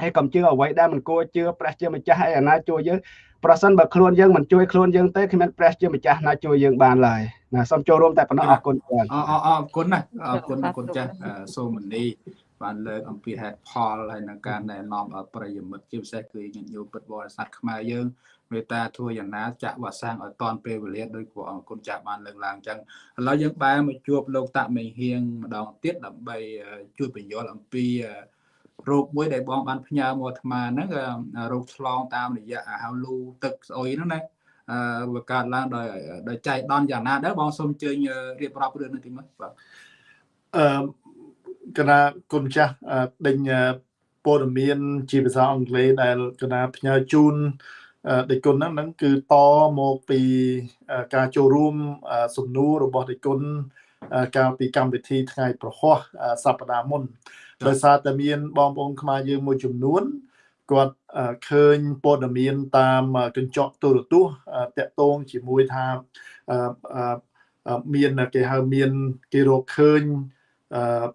ហើយកុំជឿអ្វីដែលមិនគួរជឿព្រះជាម្ចាស់ហើយអាណាជួយយើង ប្រសិនបើខ្លួនយើងមិនជួយខ្លួនយើងទេគ្មានព្រះជាម្ចាស់ណាជួយយើងបានឡើយណាសូមចូលរួមតែប៉ុណ្ណោះអរគុណច្រើនអរអរគុណណាអរគុណអរគុណចាស់សូមមនីបានលើកអំពីហេតុផលហើយនឹងការណែនាំដល់ប្រិយមិត្តជាពិសេសគឺញាតិញោមពុទ្ធបរិស័ទខ្មែរយើងមេត្តាធ្វើយ៉ាងណាចាក់វ៉ាសាំងឲ្យតាន់ពេលវេលាដោយព្រះអង្គគុណចាស់បានលើកឡើងអញ្ចឹងឥឡូវយើងបែរមកជួបលោកតាមេហៀងម្ដងទៀតដើម្បីជួយបញ្យល់អំពី រោគមួយដែលបងបានផ្ញើមកអាត្មាហ្នឹងរោគឆ្លងតាមរយៈហៅលូទឹកស្អុយហ្នឹងណាអឺវាកើតឡើងដោយដោយចៃដន្យយ៉ាងណាដែរបងសូមអញ្ជើញរៀបរាប់រឿងនេះតិចមើលបាទអឺកណាគុណចាស់ដេញព័ត៌មានជាភាសាអង់គ្លេសដែលកណាផ្ញើជូនដេគុណហ្នឹងហ្នឹងគឺតមកពីការចូលរួមសំណួររបស់ដេគុណកាលពីកម្មវិធីថ្ងៃប្រហោះសប្តាហ៍មុន ដោយសារតែមានបងប្អូនខ្មែរយើងមួយចំនួនគាត់ឃើញព័ត៌មានតាមកញ្ចក់ទូរទស្សន៍តាក់ទងជាមួយថាមានគេហៅមានគេរកឃើញ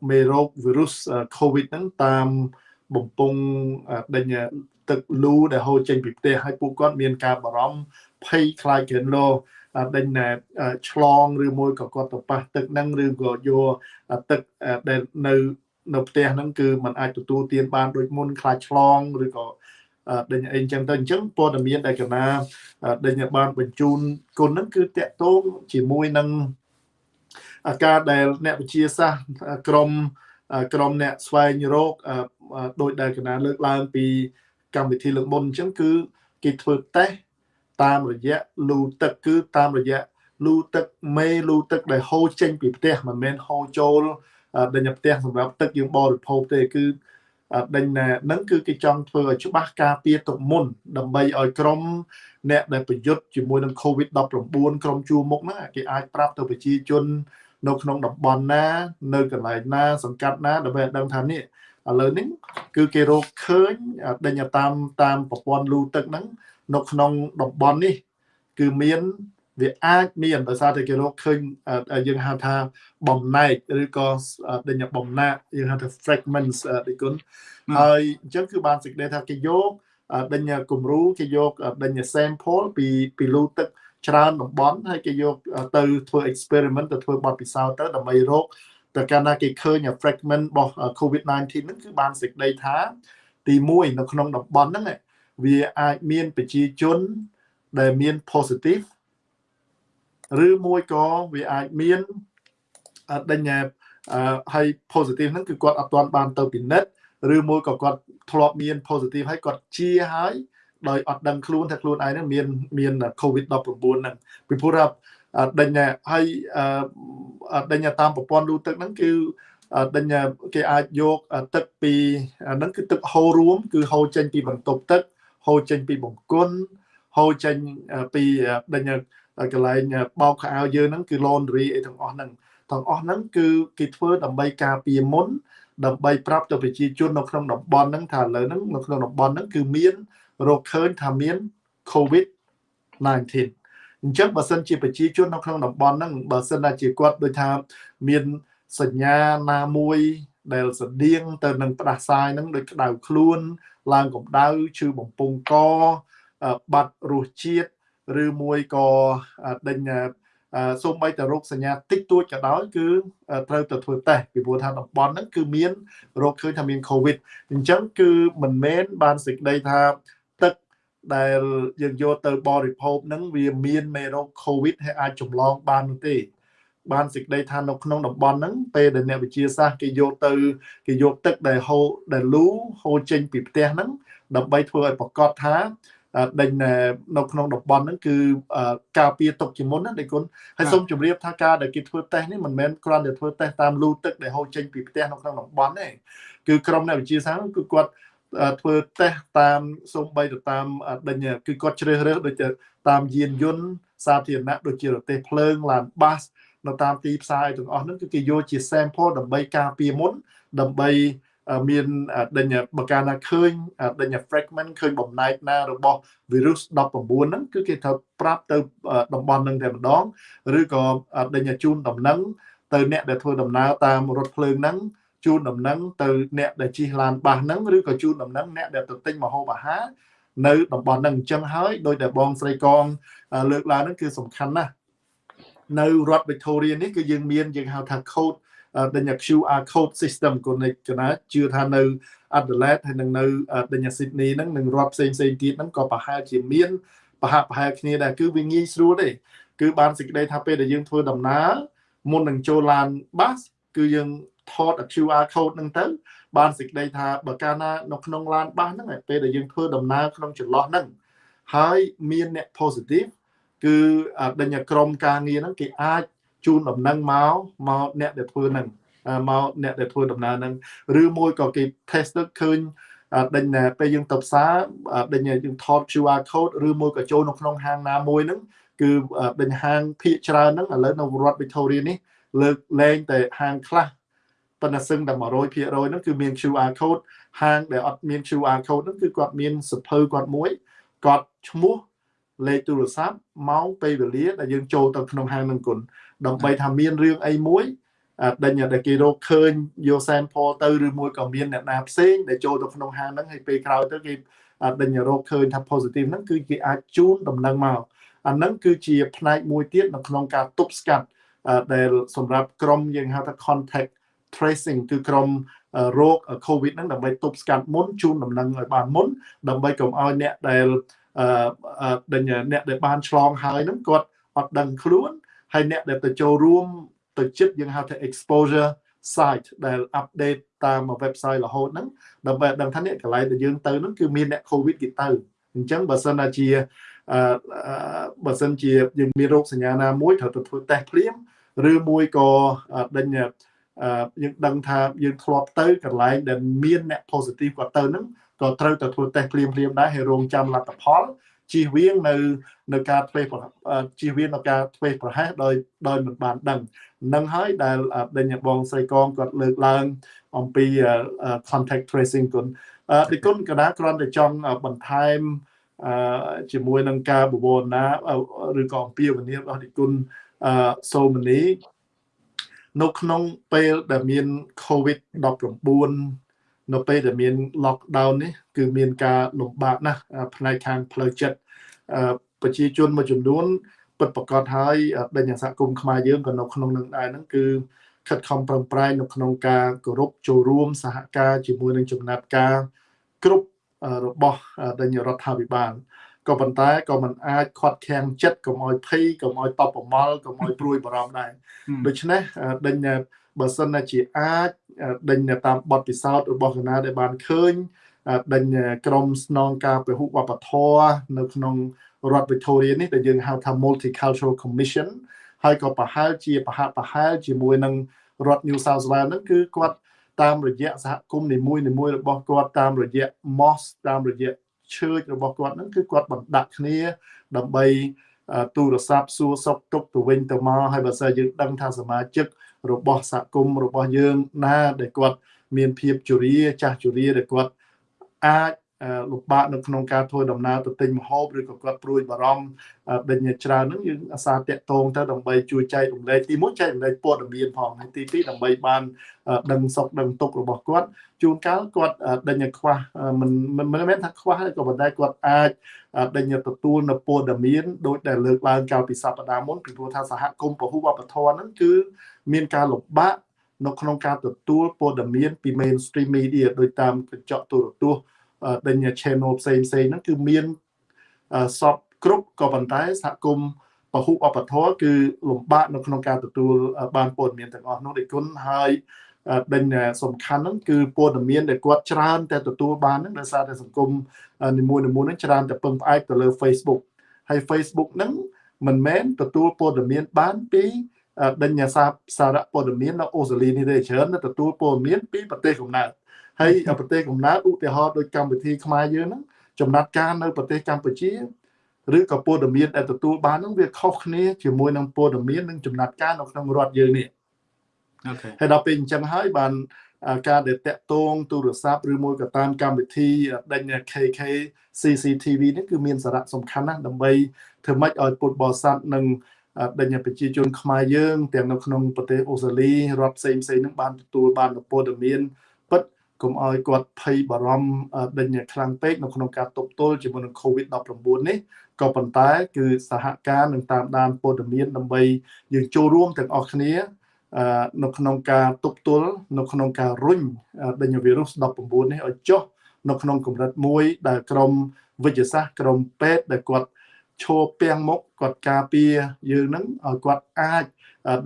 មេរោគវីរុស COVID ហ្នឹងតាមបំពង់ដេញទឹកលូដែលហូរចេញពីផ្ទះហើយពួកគាត់មានការបារម្ភភ័យខ្លាចគ្រិនឡូដេញឆ្លងឬមួយក៏គាត់ទៅប៉ះទឹកហ្នឹងឬក៏យកទឹកដែលនៅ នៅផ្ទះហ្នឹងគឺมันអាចទទួលទានបានដូចមុនខ្លាចឆ្លងឬក៏ដេញអីអញ្ចឹងទៅអញ្ចឹងព័ត៌មានដែលកណាដេញបានបញ្ជូនគុណហ្នឹងគឺតកតងជាមួយនឹងអាការដែលអ្នកវិទ្យាសាស្ត្រក្រមក្រមអ្នកស្វែងរកដោយដែលកណាលើកឡើងពីកម្មវិធីលើកមុនអញ្ចឹងគឺគេធ្វើតេស្តតាមរយៈលូទឹកគឺតាមរយៈលូទឹកមេលូទឹកដែលហូរចេញពីផ្ទះមិនមែនហូរចូល ដេញផ្ទះសម្រាប់ទឹកយើងបរិភោគទេគឺដេញហ្នឹងគឺគេចង់ធ្វើឲ្យច្បាស់ការពារទុកមុន ដើម្បីឲ្យក្រុមអ្នកដែលប្រយុទ្ធជាមួយនឹង COVID-19 ក្រុមជួរមុខហ្នឹងគេអាចប្រាប់ទៅប្រជាជន នៅក្នុងតំបន់ណា នៅកន្លែងណា សង្កាត់ណាដើម្បីឲ្យដឹងថានេះឥឡូវនេះគឺគេរកឃើញដេញតាមតាមប្រព័ន្ធលូទឹកហ្នឹងនៅក្នុងតំបន់នេះ គឺមាន វាអាចមានដោយសារតែគេរកឃើញយើងហៅថាបំណែកឬក៏ដេញបំណាក់យើងហៅថា fragments ដូចគុណហើយអញ្ចឹងគឺបានសេចក្តីថាគេយកដេញគំរូគេយកដេញ sample ពីពីលូទឹកច្រើនតំបន់ហើយគេយកទៅធ្វើ experiment ទៅធ្វើបទពិសោធន៍ទៅដើម្បីរកតែកាលណាគេឃើញ fragment របស់ COVID-19 ហ្នឹងគឺបានសេចក្តីថា ទី1នៅក្នុងតំបន់ហ្នឹងវាអាចមានប្រជាជនដែលមាន positive ឬមួយក៏វាអាចមានដេញហើយ positive ហ្នឹងគឺគាត់អត់ទាន់បានទៅពិនិត្យឬមួយក៏គាត់ធ្លាប់មាន positive ហើយគាត់ជាហើយដោយអត់ដឹងខ្លួនថាខ្លួនឯងហ្នឹងមានមាន COVID-19 ហ្នឹងពីព្រោះថាដេញហើយដេញតាមប្រព័ន្ធលូទឹកហ្នឹងគឺដេញគេអាចយកទឹកពីហ្នឹងគឺទឹកហូររួម គឺហូរចេញពីបន្ទប់ទឹកហូរចេញពីបង្គន់ហូរចេញពីដេញ កន្លែងបោកខោអាវយើងហ្នឹងគឺ laundry អីទាំងអស់ហ្នឹងទាំងអស់ហ្នឹងគឺគេធ្វើដើម្បីការពារមុនដើម្បីប្រាប់ទៅប្រជាជននៅក្នុងតំបន់ហ្នឹងថាឥឡូវហ្នឹងនៅក្នុងតំបន់ហ្នឹងគឺមានរកឃើញថាមាន COVID 19អញ្ចឹងបើសិនជាប្រជាជននៅក្នុងតំបន់ហ្នឹងបើសិនណាជាគាត់ដូចថាមានសញ្ញាណាមួយដែលស្តៀងទៅនឹងផ្ដាសាយហ្នឹងដូចក្តៅខ្លួន ឡើងកម្ដៅឈឺបំពង់កបាត់រសជាតិ ឬមួយក៏ដេញសូម្បីតែរោគសញ្ញាតិចតួចក៏ដោយគឺត្រូវទៅធ្វើតេស្តពីព្រោះថាតំបន់ហ្នឹងគឺមានរោគឃើញថាមាន COVID អញ្ចឹងគឺមិនមែនបានសេចក្តីថាទឹកដែលយើងយកទៅបរិភោគហ្នឹងវាមានមេរោគ COVID ហើយអាចចម្លងបាននោះទេបានសេចក្តីថានៅក្នុងតំបន់ហ្នឹងពេលដែលអ្នកវិទ្យាសាស្ត្រគេយកទៅគេយកទឹកដែលហូរដែលលូហូរចេញពីផ្ទះហ្នឹងដើម្បីធ្វើឲ្យប្រកាសថា ដេញនៅក្នុងតំបន់ហ្នឹងគឺការពារទុកជាមុនណាដេគុណហើយសូមជម្រាបថាការដែលគេធ្វើតេស្តនេះមិនមែនគ្រាន់តែធ្វើតេស្តតាមលូទឹកដែលហូរចេញពីផ្ទះនៅក្នុងតំបន់ទេគឺក្រុមអ្នកវិទ្យាសាស្ត្រគឺគាត់ធ្វើតេស្តតាមសូម្បីទៅតាមដេញគឺគាត់ជ្រើសរើសដូចតាមយានយន្តសាធារណៈដូចជារទេះភ្លើងឡានបាសនៅតាមទីផ្សារទាំងអស់ហ្នឹងគឺគេយកជា sample ដើម្បីការពារមុនដើម្បី មានដេញបើកាលណាឃើញដេញ fragment ឃើញបំណែកណារបស់ virus 19ហ្នឹងគឺគេត្រូវប្រាប់ទៅតំបន់ហ្នឹងតែម្ដងឬក៏ដេញជូនដំណឹងទៅអ្នកដែលធ្វើដំណើរតាមរថភ្លើងហ្នឹងជូនដំណឹងទៅអ្នកដែលជិះឡានបាសហ្នឹងឬក៏ជូនដំណឹងអ្នកដែលទៅទិញម្ហូបអាហារនៅតំបន់ហ្នឹងអញ្ចឹងហើយដោយតែបងស្រីកងលើកឡើងហ្នឹងគឺសំខាន់ណាស់នៅរដ្ឋ Victoria នេះគឺយើងមានយើងហៅថា code ដេញ QR code system គុណកណាជឿថានៅ Adelaide ហើយនឹងនៅដេញ Sydney ហ្នឹងនឹងរដ្ឋផ្សេងផ្សេងទៀតហ្នឹងក៏ប្រហែលជាមានប្រហាក់ប្រហែលគ្នាដែរគឺវាងាយស្រួលទេគឺបានសេចក្តីថាពេលដែលយើងធ្វើដំណើរមុននឹងចូលឡានបាសគឺយើងថត QR code ហ្នឹងទៅបានសេចក្តីថាបើកាលណានៅក្នុងឡានបាសហ្នឹងពេលដែលយើងធ្វើដំណើរក្នុងចន្លោះហ្នឹងហើយមានអ្នក positive គឺដេញក្រុមការងារហ្នឹងគេអាច ជូនដំណឹងមកមកអ្នកដែលធ្វើហ្នឹងមកអ្នកដែលធ្វើដំណើរហ្នឹងឬមួយក៏គេ test ទៅឃើញដេញពេលយើងទៅផ្សារដេញយើងថត QR code ឬមួយក៏ចូលនៅក្នុងហាងណាមួយហ្នឹងគឺដេញហាងភាគច្រើនហ្នឹងឥឡូវនៅរដ្ឋ Victoria នេះលើកលែងតែហាងខ្លះប៉ុន្តែសឹងតែ100%ហ្នឹងគឺមាន QR code ហាងដែលអត់មាន QR code ហ្នឹងគឺគាត់មានសភៅគាត់មួយគាត់ឈ្មោះលេខទូរស័ព្ទម៉ោងពេលវេលាដែលយើងចូលទៅក្នុងហាងនឹងគុណ ដើម្បីថាមានរឿងអីមួយដេញដែលគេរកឃើញយក sample ទៅឬមួយក៏មានអ្នកណាផ្សេងដែលចូលទៅក្នុងហាងហ្នឹងហើយពេលក្រោយទៅគេដេញរកឃើញថា positive ហ្នឹងគឺគេអាចជូនដំណឹងមកអាហ្នឹងគឺជាផ្នែកមួយទៀតនៅក្នុងការទប់ស្កាត់ដែលសម្រាប់ក្រុមយើងហៅថា contact tracing គឺក្រុមរោគ COVID ហ្នឹងដើម្បីទប់ស្កាត់មុនជូនដំណឹងឲ្យបានមុនដើម្បីកុំឲ្យអ្នកដែលអឺដែលអ្នកដែលបានឆ្លងហើយហ្នឹងគាត់អត់ដឹងខ្លួន ហើយអ្នកដែលទៅចូលរួមទៅចិត្តយើងហៅថា exposure site ដែល update តាម website រហូតហ្នឹងដើម្បីដឹងថាអ្នកកន្លែងដែលយើងទៅហ្នឹងគឺមានអ្នក covid គេទៅអញ្ចឹងបើសិនណាជាអឺបើសិនជាយើងមានរោគសញ្ញាណាមួយត្រូវទៅធ្វើតេស្តភ្លាមឬមួយក៏ដេញយើងដឹងថាយើងធ្លាប់ទៅកន្លែងដែលមានអ្នក positive គាត់ទៅហ្នឹងក៏ត្រូវតែធ្វើតេស្តភ្លាមភ្លាមដែរហើយរងចាំលទ្ធផល ជៀសវាងនៅនៅការធ្វេសជៀសវាងនៅការធ្វេសប្រហែសដោយដោយមិនបានដឹងនឹងហើយដែលដេញបងស្រីកងគាត់លើកឡើងអំពី contact tracing គុណទីគុណកណាគ្រាន់តែចង់បន្ថែមជាមួយនឹងការបវរណាឬក៏អំពាវនាវរបស់ទីគុណសូមនីនៅក្នុងពេលដែលមាន COVID 19 នៅពេលដែលមាន lockdown នេះគឺមានការលំបាកណាស់ផ្នែកខាងផ្លូវចិត្ត ប្រជាជនមួយចំនួនពិតប្រកបហើយដេញសហគមន៍ខ្មែរយើងក៏នៅក្នុងនឹងដែរហ្នឹងគឺខិតខំប្រឹងប្រែងនៅក្នុងការគោរពចូលរួមសហការជាមួយនឹងចំណាត់ការគ្រប់របស់ដេញរដ្ឋាភិបាលក៏ប៉ុន្តែក៏មិនអាចខាត់ខាំងចិត្តកុំឲ្យភ័យកុំឲ្យតបប្រមល់កុំឲ្យព្រួយបារម្ភដែរដូច្នេះដេញបើសិនជាអាចដេញតាមបទពិសោធន៍របស់គណៈដែលបានឃើញ ដេញក្រមស្នងការពហុវប្បធម៌នៅក្នុងរដ្ឋ Victoria នេះដែលយើងហៅថា Multicultural Commission ហើយក៏ប្រហែលជាប្រហាក់ប្រហែលជាមួយនឹងរដ្ឋ New South Wales ហ្នឹងគឺគាត់តាមរយៈសហគមន៍នីមួយៗរបស់គាត់តាមរយៈ mosque តាមរយៈ church របស់គាត់ហ្នឹងគឺគាត់បណ្ដាក់គ្នាដើម្បីទូរស័ព្ទសួរសុខទុក្ខទៅវិញទៅមកហើយបើសិនយើងដឹងថាសមាជិករបស់សហគមន៍របស់យើងណាដែលគាត់មានភាពជរាចាស់ជរាដែលគាត់ អាចលំបាកនៅក្នុងការធ្វើដំណើរទៅទិញម្ហូបឬក៏គាត់ព្រួយបារម្ភដេញច្រើនហ្នឹងយើងអាសាតាក់ទងទៅដើម្បីជួយចែករំលែកទី1ចែករំលែកព័ត៌មានផងហើយទី2ដើម្បីបានដឹងសុខដឹងទុក្ខរបស់គាត់ជួនកាលគាត់ដេញខ្វះមិនមិនមែនថាខ្វះក៏ប៉ុន្តែគាត់អាចដេញទទួលនៅព័ត៌មានដោយដែលលើកឡើងកាលពីសប្តាហ៍មុនពីព្រោះថាសហគមន៍ពហុវប្បធម៌ហ្នឹងគឺមានការលំបាកនៅក្នុងការទទួលព័ត៌មានពី mainstream media ដោយតាមកញ្ចក់ទូរទស្សន៍ ដេញ channel ផ្សេងផ្សេងហ្នឹងគឺមានសពគ្រប់ក៏ប៉ុន្តែសហគមន៍ពហុអបធរគឺលំបាកនៅក្នុងការទទួលបានព័ត៌មានទាំងអស់នោះដូចគុណហើយដេញសំខាន់ហ្នឹងគឺព័ត៌មានដែលគាត់ច្រើនតែទទួលបានហ្នឹងដោយសារតែសង្គមនីមួយៗហ្នឹងច្រើនតែពឹងផ្អែកទៅលើ Facebook ហើយ Facebook ហ្នឹងមិនមែនទទួលព័ត៌មានបានពីដេញសារសារព័ត៌មាននៅអូស្ត្រាលីនេះទេច្រើនទទួលព័ត៌មានពីប្រទេសកំណើត ហើយប្រទេសកំណើតឧទាហរណ៍ដូចកម្មវិធីខ្មែរយើងហ្នឹងចំណាត់ការនៅប្រទេសកម្ពុជាឬក៏ព័ត៌មានដែលទទួលបានហ្នឹងវាខុសគ្នាជាមួយនឹងព័ត៌មាននិងចំណាត់ការនៅក្នុងរដ្ឋយើងនេះអូខេហើយដល់ពេលអញ្ចឹងហើយបានការដែលតាក់ទងទូរស័ព្ទឬមួយក៏តាមកម្មវិធីដេញ KK CCTV នេះគឺមានសារៈសំខាន់ណាស់ដើម្បីធ្វើម៉េចឲ្យពុទ្ធបរិស័ទនិងដេញប្រជាជនខ្មែរយើងទាំងនៅក្នុងប្រទេសអូស្ត្រាលីរដ្ឋផ្សេងផ្សេងនឹងបានទទួលបានព័ត៌មាន កុំឲ្យគាត់ភ័យបារម្ភដេញខ្លាំងពេកនៅក្នុងការទប់ទល់ជាមួយនឹង COVID-19 នេះក៏ប៉ុន្តែ គឺសហការនឹងតាមដានព័ត៌មានដើម្បីយើងចូលរួមទាំងអស់គ្នានៅក្នុងការទប់ទល់នៅក្នុងការរុញដេញវីរុស19នេះឲ្យចុះនៅក្នុងកម្រិតមួយដែលក្រមវិទ្យាសាស្ត្រក្រមពេទ្យដែលគាត់ឈរពាំងមុខគាត់ការពារយើងនឹងឲ្យគាត់អាច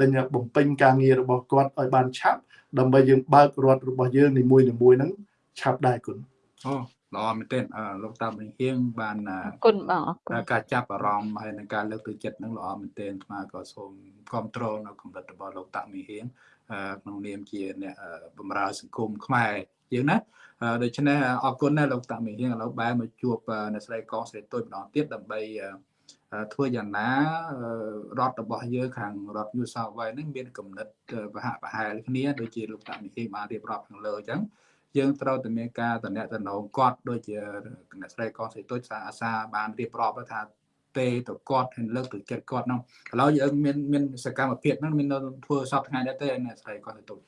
ដេញបំពេញការងាររបស់គាត់ឲ្យបានឆាប់ ដើម្បីយើងបើករដ្ឋរបស់យើងនីមួយៗហ្នឹងឆាប់ដែរគុណអូល្អមែនទែនលោកតាមិញហៀងបានគុណបងការចាប់អារម្មណ៍ហើយនឹងការលើកទឹកចិត្តនឹងល្អមែនទែនស្មាក៏សូមគ្រប់គ្រងនៅកម្រិតរបស់លោកតាមិញហៀងក្នុងនាមជាអ្នកបម្រើសង្គមខ្មែរយើងណាដូច្នេះអរគុណណាស់លោកតាមិញហៀងឥឡូវបែរមកជួបអ្នកស្រីកងស្រីទុយម្ដងទៀតដើម្បី ធ្វើយ៉ាងណារដ្ឋរបស់យើងខាងរដ្ឋ New South Wales នឹងមានគំនិតប្រហាក់ប្រហែលគ្នាដូចជាលោកតាមិហេបានរៀបរាប់ខាងលើអញ្ចឹងយើងត្រូវតែមានការតំណែងតំណងគាត់ដូចជាអ្នកស្រីកងស្រីទុយសាអាសាបានរៀបរាប់ថាទេទៅគាត់ហើយលើកទៅចិត្តគាត់ហ្នឹងឥឡូវយើងមានមានសកម្មភាពហ្នឹងមានធ្វើសពថ្ងៃដែរទេអ្នកស្រីកងស្រីទុយ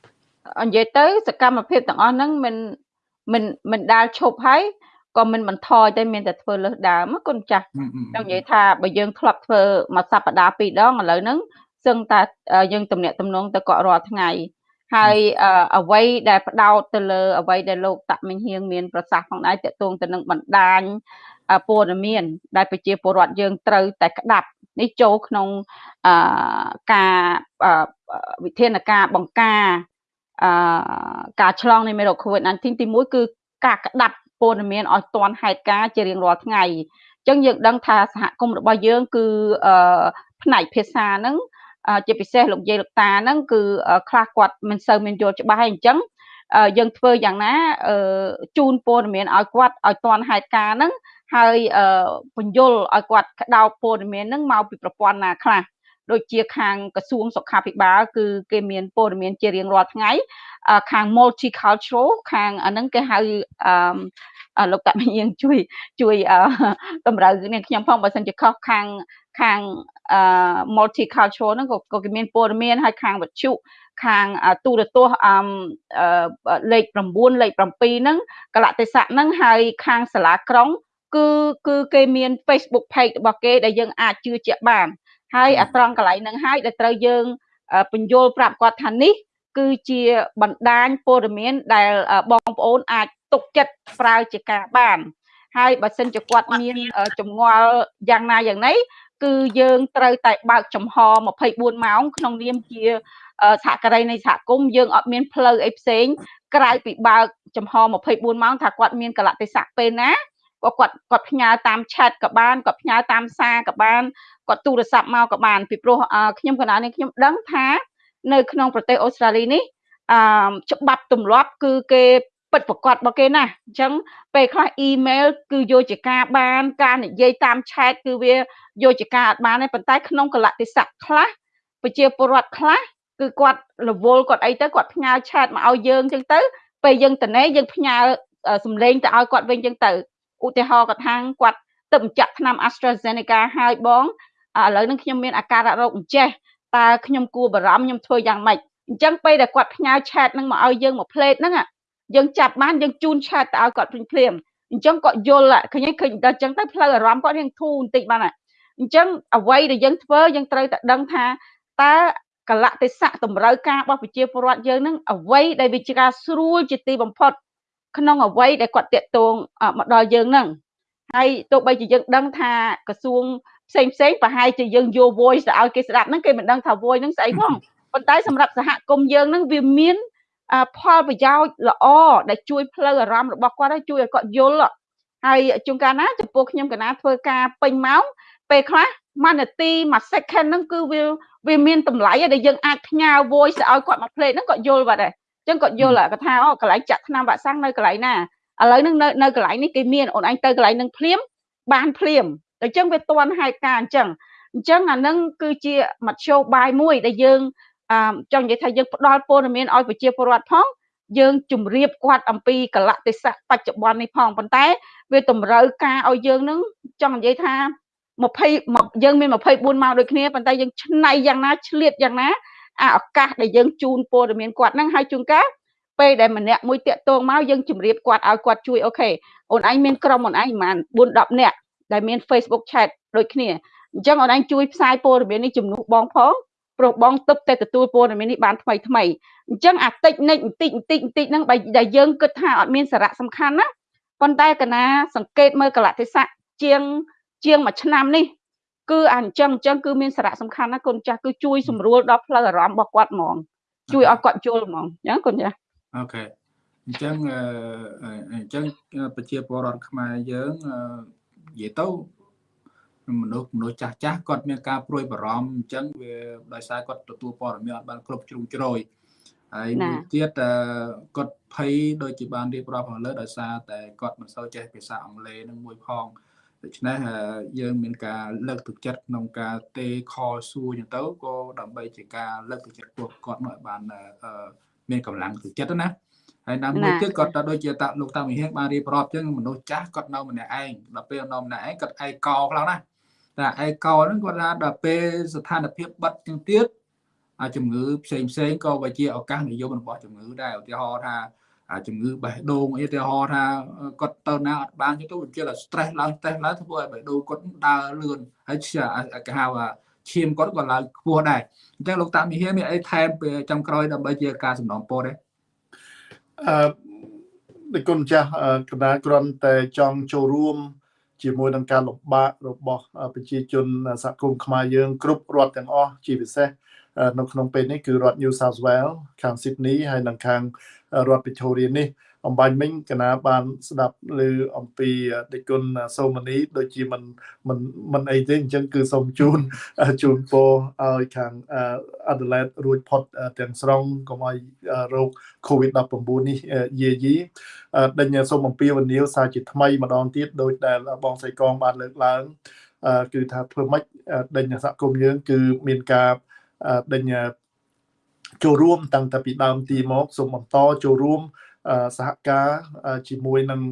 និយាយទៅសកម្មភាពទាំងអស់ហ្នឹងមិនមិនមិនដាល់ឈប់ហើយ ក៏មិនបន្ថយតែមានតែធ្វើលើសដើមគុណចាស់ចង់និយាយថាបើយើងធ្លាប់ធ្វើមួយសប្តាហ៍ពីរដងឥឡូវហ្នឹងសឹងតែយើងទំនាក់ទំនងទៅគាត់រាល់ថ្ងៃហើយអ្វីដែលផ្ដោតទៅលើអ្វីដែលលោកតាក់មិញហៀងមានប្រសាសន៍ផងដែរតកតងទៅនឹងបណ្ដាញព័ត៌មានដែលប្រជាពលរដ្ឋយើងត្រូវតែក្តាប់នេះចូលក្នុងការវិធានការបង្ការការឆ្លងនៃមេរោគ COVID-19 ទី1គឺការក្តាប់ ព័ត៌មានឲ្យទាន់ហេតុការណ៍ជារៀងរាល់ថ្ងៃអញ្ចឹងយើងដឹងថាសហគមន៍របស់យើងគឺផ្នែកភាសាហ្នឹងជាពិសេសលោកយាយលោកតាហ្នឹងគឺខ្លះគាត់មិនសូវមានយល់ច្បាស់ហើយអញ្ចឹងយើងធ្វើយ៉ាងណាជូនព័ត៌មានឲ្យគាត់ឲ្យទាន់ហេតុការណ៍ហ្នឹងហើយបញ្យលឲ្យគាត់ក្តោបព័ត៌មានហ្នឹងមកពីប្រព័ន្ធណាខ្លះ ដូចជាខាងក្រសួងសុខាភិបាលគឺគេមានព័ត៌មានជារៀងរាល់ថ្ងៃខាង multicultural ខាងអាហ្នឹងគេហៅអឺលោកតាមានជួយជួយតម្រូវនេះខ្ញុំផងបើសិនជាខុសខាងខាង multicultural ហ្នឹងក៏ក៏គេមានព័ត៌មានហើយខាងវិទ្យុខាងទូរទស្សន៍អមលេខ9លេខ7ហ្នឹងកលតិស័កហ្នឹងហើយខាងសាលាក្រុងគឺគឺគេមាន Facebook page របស់គេដែលយើងអាចជឿជាក់បាន ហើយអាត្រង់កន្លែងហ្នឹងហើយដែលត្រូវយើងបញ្យល់ប្រាប់គាត់ថានេះ គឺជាបណ្ដាញព័ត៌មានដែលបងប្អូនអាចទុកចិត្តប្រើជាការបាន ហើយបើសិនជាគាត់មានចម្ងល់យ៉ាងណាយ៉ាងណីគឺយើងត្រូវតែបើកចំហ24ម៉ោងក្នុងនាមជាសហការីនៃសហគមន៍យើងអត់មានផ្លូវអីផ្សេងក្រៅពីបើកចំហ24ម៉ោងថាគាត់មានកលៈទេសៈពេលណា ក៏គាត់គាត់ផ្ញើតាម chat ក៏បានគាត់ផ្ញើតាមសារក៏បានគាត់ទូរស័ព្ទមកក៏បានពីព្រោះខ្ញុំកណ្ដាលនេះខ្ញុំដឹងថានៅក្នុងប្រទេសអូស្ត្រាលីនេះអឺច្បាប់ទម្លាប់គឺគេពិតប្រកបរបស់គេណាអញ្ចឹងពេលខ្លះអ៊ីមែលគឺយកជាការបាន ការនិយាយតាមឆែតគឺវាយកជាការអត់បានទេប៉ុន្តែក្នុងកលតិស័កខ្លះប្រជាពលរដ្ឋខ្លះគឺគាត់រវល់គាត់អីទៅគាត់ផ្ញើឆែតមកឲ្យយើងអញ្ចឹងទៅពេលយើងតនេយើងផ្ញើសំឡេងទៅឲ្យគាត់វិញអញ្ចឹងទៅ ឧទាហរណ៍គាត់ថាគាត់ទៅបញ្ចាក់ថ្នាំ AstraZeneca ហើយបងឥឡូវនេះខ្ញុំមានអាការៈរោគអញ្ចេះតើខ្ញុំគួរបារម្ភខ្ញុំធ្វើយ៉ាងម៉េចអញ្ចឹងពេលដែលគាត់ផ្ញើឆាតនឹងមកឲ្យយើងមួយផ្លេតហ្នឹងយើងចាប់បានយើងជូនឆាតទៅឲ្យគាត់ភ្លាមភ្លាមអញ្ចឹងគាត់យល់ឃើញឃើញដល់អញ្ចឹងទៅផ្លូវអារម្មណ៍គាត់រៀងធូរបន្តិចបានអញ្ចឹងអ្វីដែលយើងធ្វើយើងត្រូវតែដឹងថាតើកលៈទេសៈតម្រូវការរបស់ប្រជាពលរដ្ឋយើងនឹងអ្វីដែលវាជាការស្រួលជាទីបំផុត ក្នុងអ្វីដែលគាត់តាក់ទងមកដល់យើងនឹងហើយទោះបីជាយើងដឹងថាក្រសួងផ្សេងផ្សេងប្រហែលជាយើងយក voice ទៅឲ្យគេស្ដាប់ហ្នឹងគេមិនដឹងថា voice ហ្នឹងស្អីផងប៉ុន្តែសម្រាប់សហគមន៍យើងហ្នឹងវាមានផលប្រយោជន៍ល្អដែលជួយផ្លូវអារម្មណ៍របស់គាត់ហើយជួយឲ្យគាត់យល់ហើយជួនកាលណាចំពោះខ្ញុំកណាធ្វើការពេញម៉ោងពេលខ្លះមួយនាទីមួយ second ហ្នឹងគឺវាវាមានតម្លៃដែលយើងអាចផ្ញើ voice ទៅឲ្យគាត់មក play ហ្នឹងគាត់យល់បាត់ហើយអញ្ចឹងគាត់យល់គាត់ថាអូកន្លែងចាក់ថ្នាំវ៉ាក់សាំងនៅកន្លែងណាឥឡូវហ្នឹងនៅនៅកន្លែងនេះគេមានអូនឯងទៅកន្លែងហ្នឹងភ្លាមបានភ្លាមអញ្ចឹងវាតន់ហេតុការអញ្ចឹងអញ្ចឹងអានឹងគឺជាមធ្យោបាយមួយដែលយើងអឺចង់និយាយថាយើងផ្ដល់ព័ត៌មានឲ្យប្រជាពលរដ្ឋផងយើងជម្រាបគាត់អំពីកលៈទេសៈបច្ចុប្បន្ននេះផងប៉ុន្តែ វាតម្រូវការឲ្យយើងនឹងចង់និយាយថា20យើងមាន24ម៉ោងដូចគ្នាប៉ុន្តែយើងឆ្នៃយ៉ាងណាឆ្លៀតយ៉ាងណា អាឱកាសដែលយើងជូនព័ត៌មានគាត់ហ្នឹងឲ្យជួនកាលពេលដែលម្នាក់មួយតាក់ទងមកយើងជម្រាបគាត់ឲ្យគាត់ជួយអូខេអូនឯងមានក្រុមអូនឯងប្រហែល4 10នាក់ដែលមាន Facebook chat ដូចគ្នាអញ្ចឹងអូនឯងជួយផ្សាយព័ត៌មាននេះជំនួសបងផងព្រោះបងទឹកតែទទួលព័ត៌មាននេះបានថ្មីថ្មីអញ្ចឹងអាតិចនិចបន្តិចបន្តិចបន្តិចហ្នឹងបើដែលយើងគិតថាអត់មានសារៈសំខាន់ណាប៉ុន្តែកណាសង្កេតមើលកលៈទេសៈជាង ជាងមួយឆ្នាំនេះ គឺអញ្ចឹងអញ្ចឹងគឺមានសារៈសំខាន់ណាគុណចាស់គឺជួយសម្រួលដល់ផ្លូវអារម្មណ៍របស់គាត់ហ្មងជួយឲ្យគាត់យល់ហ្មងអញ្ចឹងគុណចាស់អូខេអញ្ចឹងអញ្ចឹងប្រជាពលរដ្ឋខ្មែរយើងនិយាយទៅមនុស្សមនុស្សចាស់ចាស់គាត់មានការព្រួយបារម្ភអញ្ចឹងវាដោយសារគាត់ទទួលព័ត៌មានអត់បានគ្រប់ជ្រុងជ្រោយហើយមួយទៀតគាត់ភ័យដូចជាបានរៀបរាប់ខាងលើដោយសារតែគាត់មិនសូវចេះភាសាអង់គ្លេសនឹងមួយផង ដូច្នេះយើងមានការលើកទឹកចិត្តក្នុងការទេខសួរចឹងទៅក៏ដើម្បីជាការលើកទឹកចិត្តពួកគាត់មកឲ្យបានមានកម្លាំងទឹកចិត្តណាហើយណាមួយទៀតគាត់ទៅដូចជាតាលោកតាមិហេងបានរៀបរាប់ចឹងមនុស្សចាស់គាត់នៅម្នាក់ឯងដល់ពេលនៅម្នាក់ឯងគាត់ឯកោខ្លាំងណាស់តែឯកោហ្នឹងគាត់ថាដល់ពេលស្ថានភាពបិទចឹងទៀតអាជំងឺផ្សេងផ្សេងក៏វាជាឱកាសនិយមរបស់ជំងឺដែរឧទាហរណ៍ថា ជំងឺបេះដូងអីឧទាហរណ៍ថាគាត់ទៅណាអត់បានទៅវាជា stress ឡើង stress ឡើងធ្វើឲ្យបេះដូងគាត់ដើរលឿនហើយគេហៅថាឈាមគាត់ក៏ឡើងខ្ពស់ដែរអញ្ចឹងលោកតាមីហៀមានអីថែមពេលចំក្រោយដើម្បីជាការសំណងពរទេអឺដូចគុណចាស់កណ្ដាលគ្រាន់តែចង់ចូលរួមជាមួយនឹងការលំបាករបស់ប្រជាជនសហគមន៍ខ្មែរយើងគ្រប់រដ្ឋទាំងអស់ជាពិសេសនៅក្នុងពេលនេះគឺរដ្ឋ New South Wales ខាង Sydney ហើយនិងខាង រដ្ឋ Victoria នេះអំបញ្ញមិញកណាបានស្ដាប់ឮអំពីដេគុណសូមនីដូចជាមិនមិនមិនអីទេអញ្ចឹងគឺសូមជូនជូនពរឲ្យខាង Adelaide រួចផុតទាំងស្រុងកុំឲ្យរោគ COVID-19 នេះយាយីដេញសូមអំពាវនាវសារជាថ្មីម្ដងទៀតដោយដែលបងសៃកងបានលើកឡើងគឺថាធ្វើម៉េចដេញសហគមន៍យើងគឺមានការដេញ ចូលរួមតាំងតែពីដើមទីមកសូមបន្តចូលរួមសហការជាមួយនឹង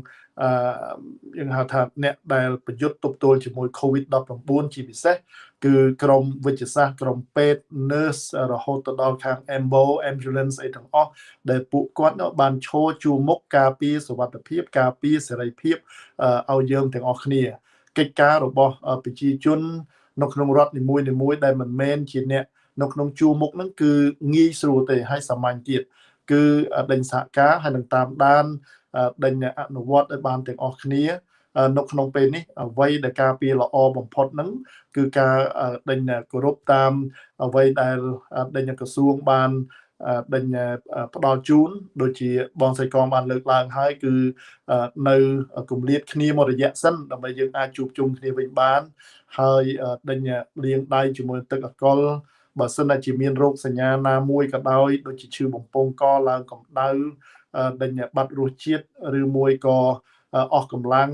យើងហៅថាអ្នកដែលប្រយុទ្ធទប់ទល់ជាមួយ COVID-19 ជាពិសេសគឺក្រមវិទ្យាសាស្ត្រក្រមពេទ្យ nurse រហូតទៅដល់ខាង ambo ambulance អីទាំងអស់ដែលពួកគាត់បានឈរជួមុខការពារសុវត្ថិភាពការពារសេរីភាពឲ្យយើងទាំងអស់គ្នាកិច្ចការរបស់ប្រជាជននៅក្នុងរដ្ឋនីមួយៗដែលមិនមែនជាអ្នក នៅក្នុងជួរមុខហ្នឹងគឺងាយស្រួលទេហើយសាមញ្ញទៀតគឺដេញសហការហើយនឹងតាមដានដេញអនុវត្តឲ្យបានទាំងអស់គ្នានៅក្នុងពេលនេះអ្វីដែលការពារល្អបំផុតហ្នឹងគឺការដេញគោរពតាមអ្វីដែលដេញក្រសួងបានដេញផ្ដល់ជូនដូចជាបងសៃកងបានលើកឡើងហើយគឺនៅគម្លាតគ្នាមួយរយៈសិនដើម្បីយើងអាចជួបជុំគ្នាវិញបាន ហើយដេញលាងដៃជាមួយទឹកអកុល បើសិនជាមានរោគសញ្ញាណាមួយក៏ដោយដូចជាឈឺបំពង់កឡើងកម្ដៅដេញបាត់រសជាតិឬមួយក៏អស់កម្លាំង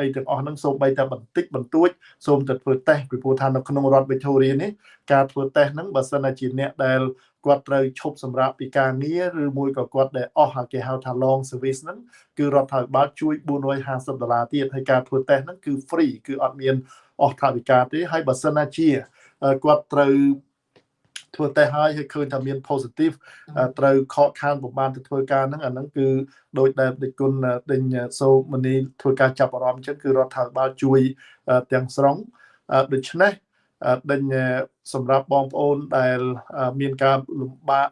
អីទាំងអស់ហ្នឹងសូម្បីតែបន្តិចបន្តួចសូមតែធ្វើតេស្តពីព្រោះថានៅក្នុងរដ្ឋ Victoria នេះការធ្វើតេស្តហ្នឹងបើសិនជាអ្នកដែលគាត់ត្រូវឈប់សម្រាប់ពីការងារឬមួយក៏គាត់ដែលអស់គេហៅថា long service ហ្នឹងគឺរដ្ឋាភិបាលជួយ450ដុល្លារទៀតហើយការធ្វើតេស្តហ្នឹងគឺ free គឺអត់មានអស់ថវិកាទេហើយបើសិនជាគាត់ត្រូវ ធ្វើតេស្តហើយហើយឃើញថាមាន positive ត្រូវខកខានប្រហែលទៅធ្វើការហ្នឹងអាហ្នឹងគឺដោយដែលដឹកគុណដេញសូមនីធ្វើការចាប់អារម្មណ៍ចឹងគឺរដ្ឋាភិបាលជួយទាំងស្រុងដូច្នេះដេញសម្រាប់បងប្អូនដែលមានការលំបាក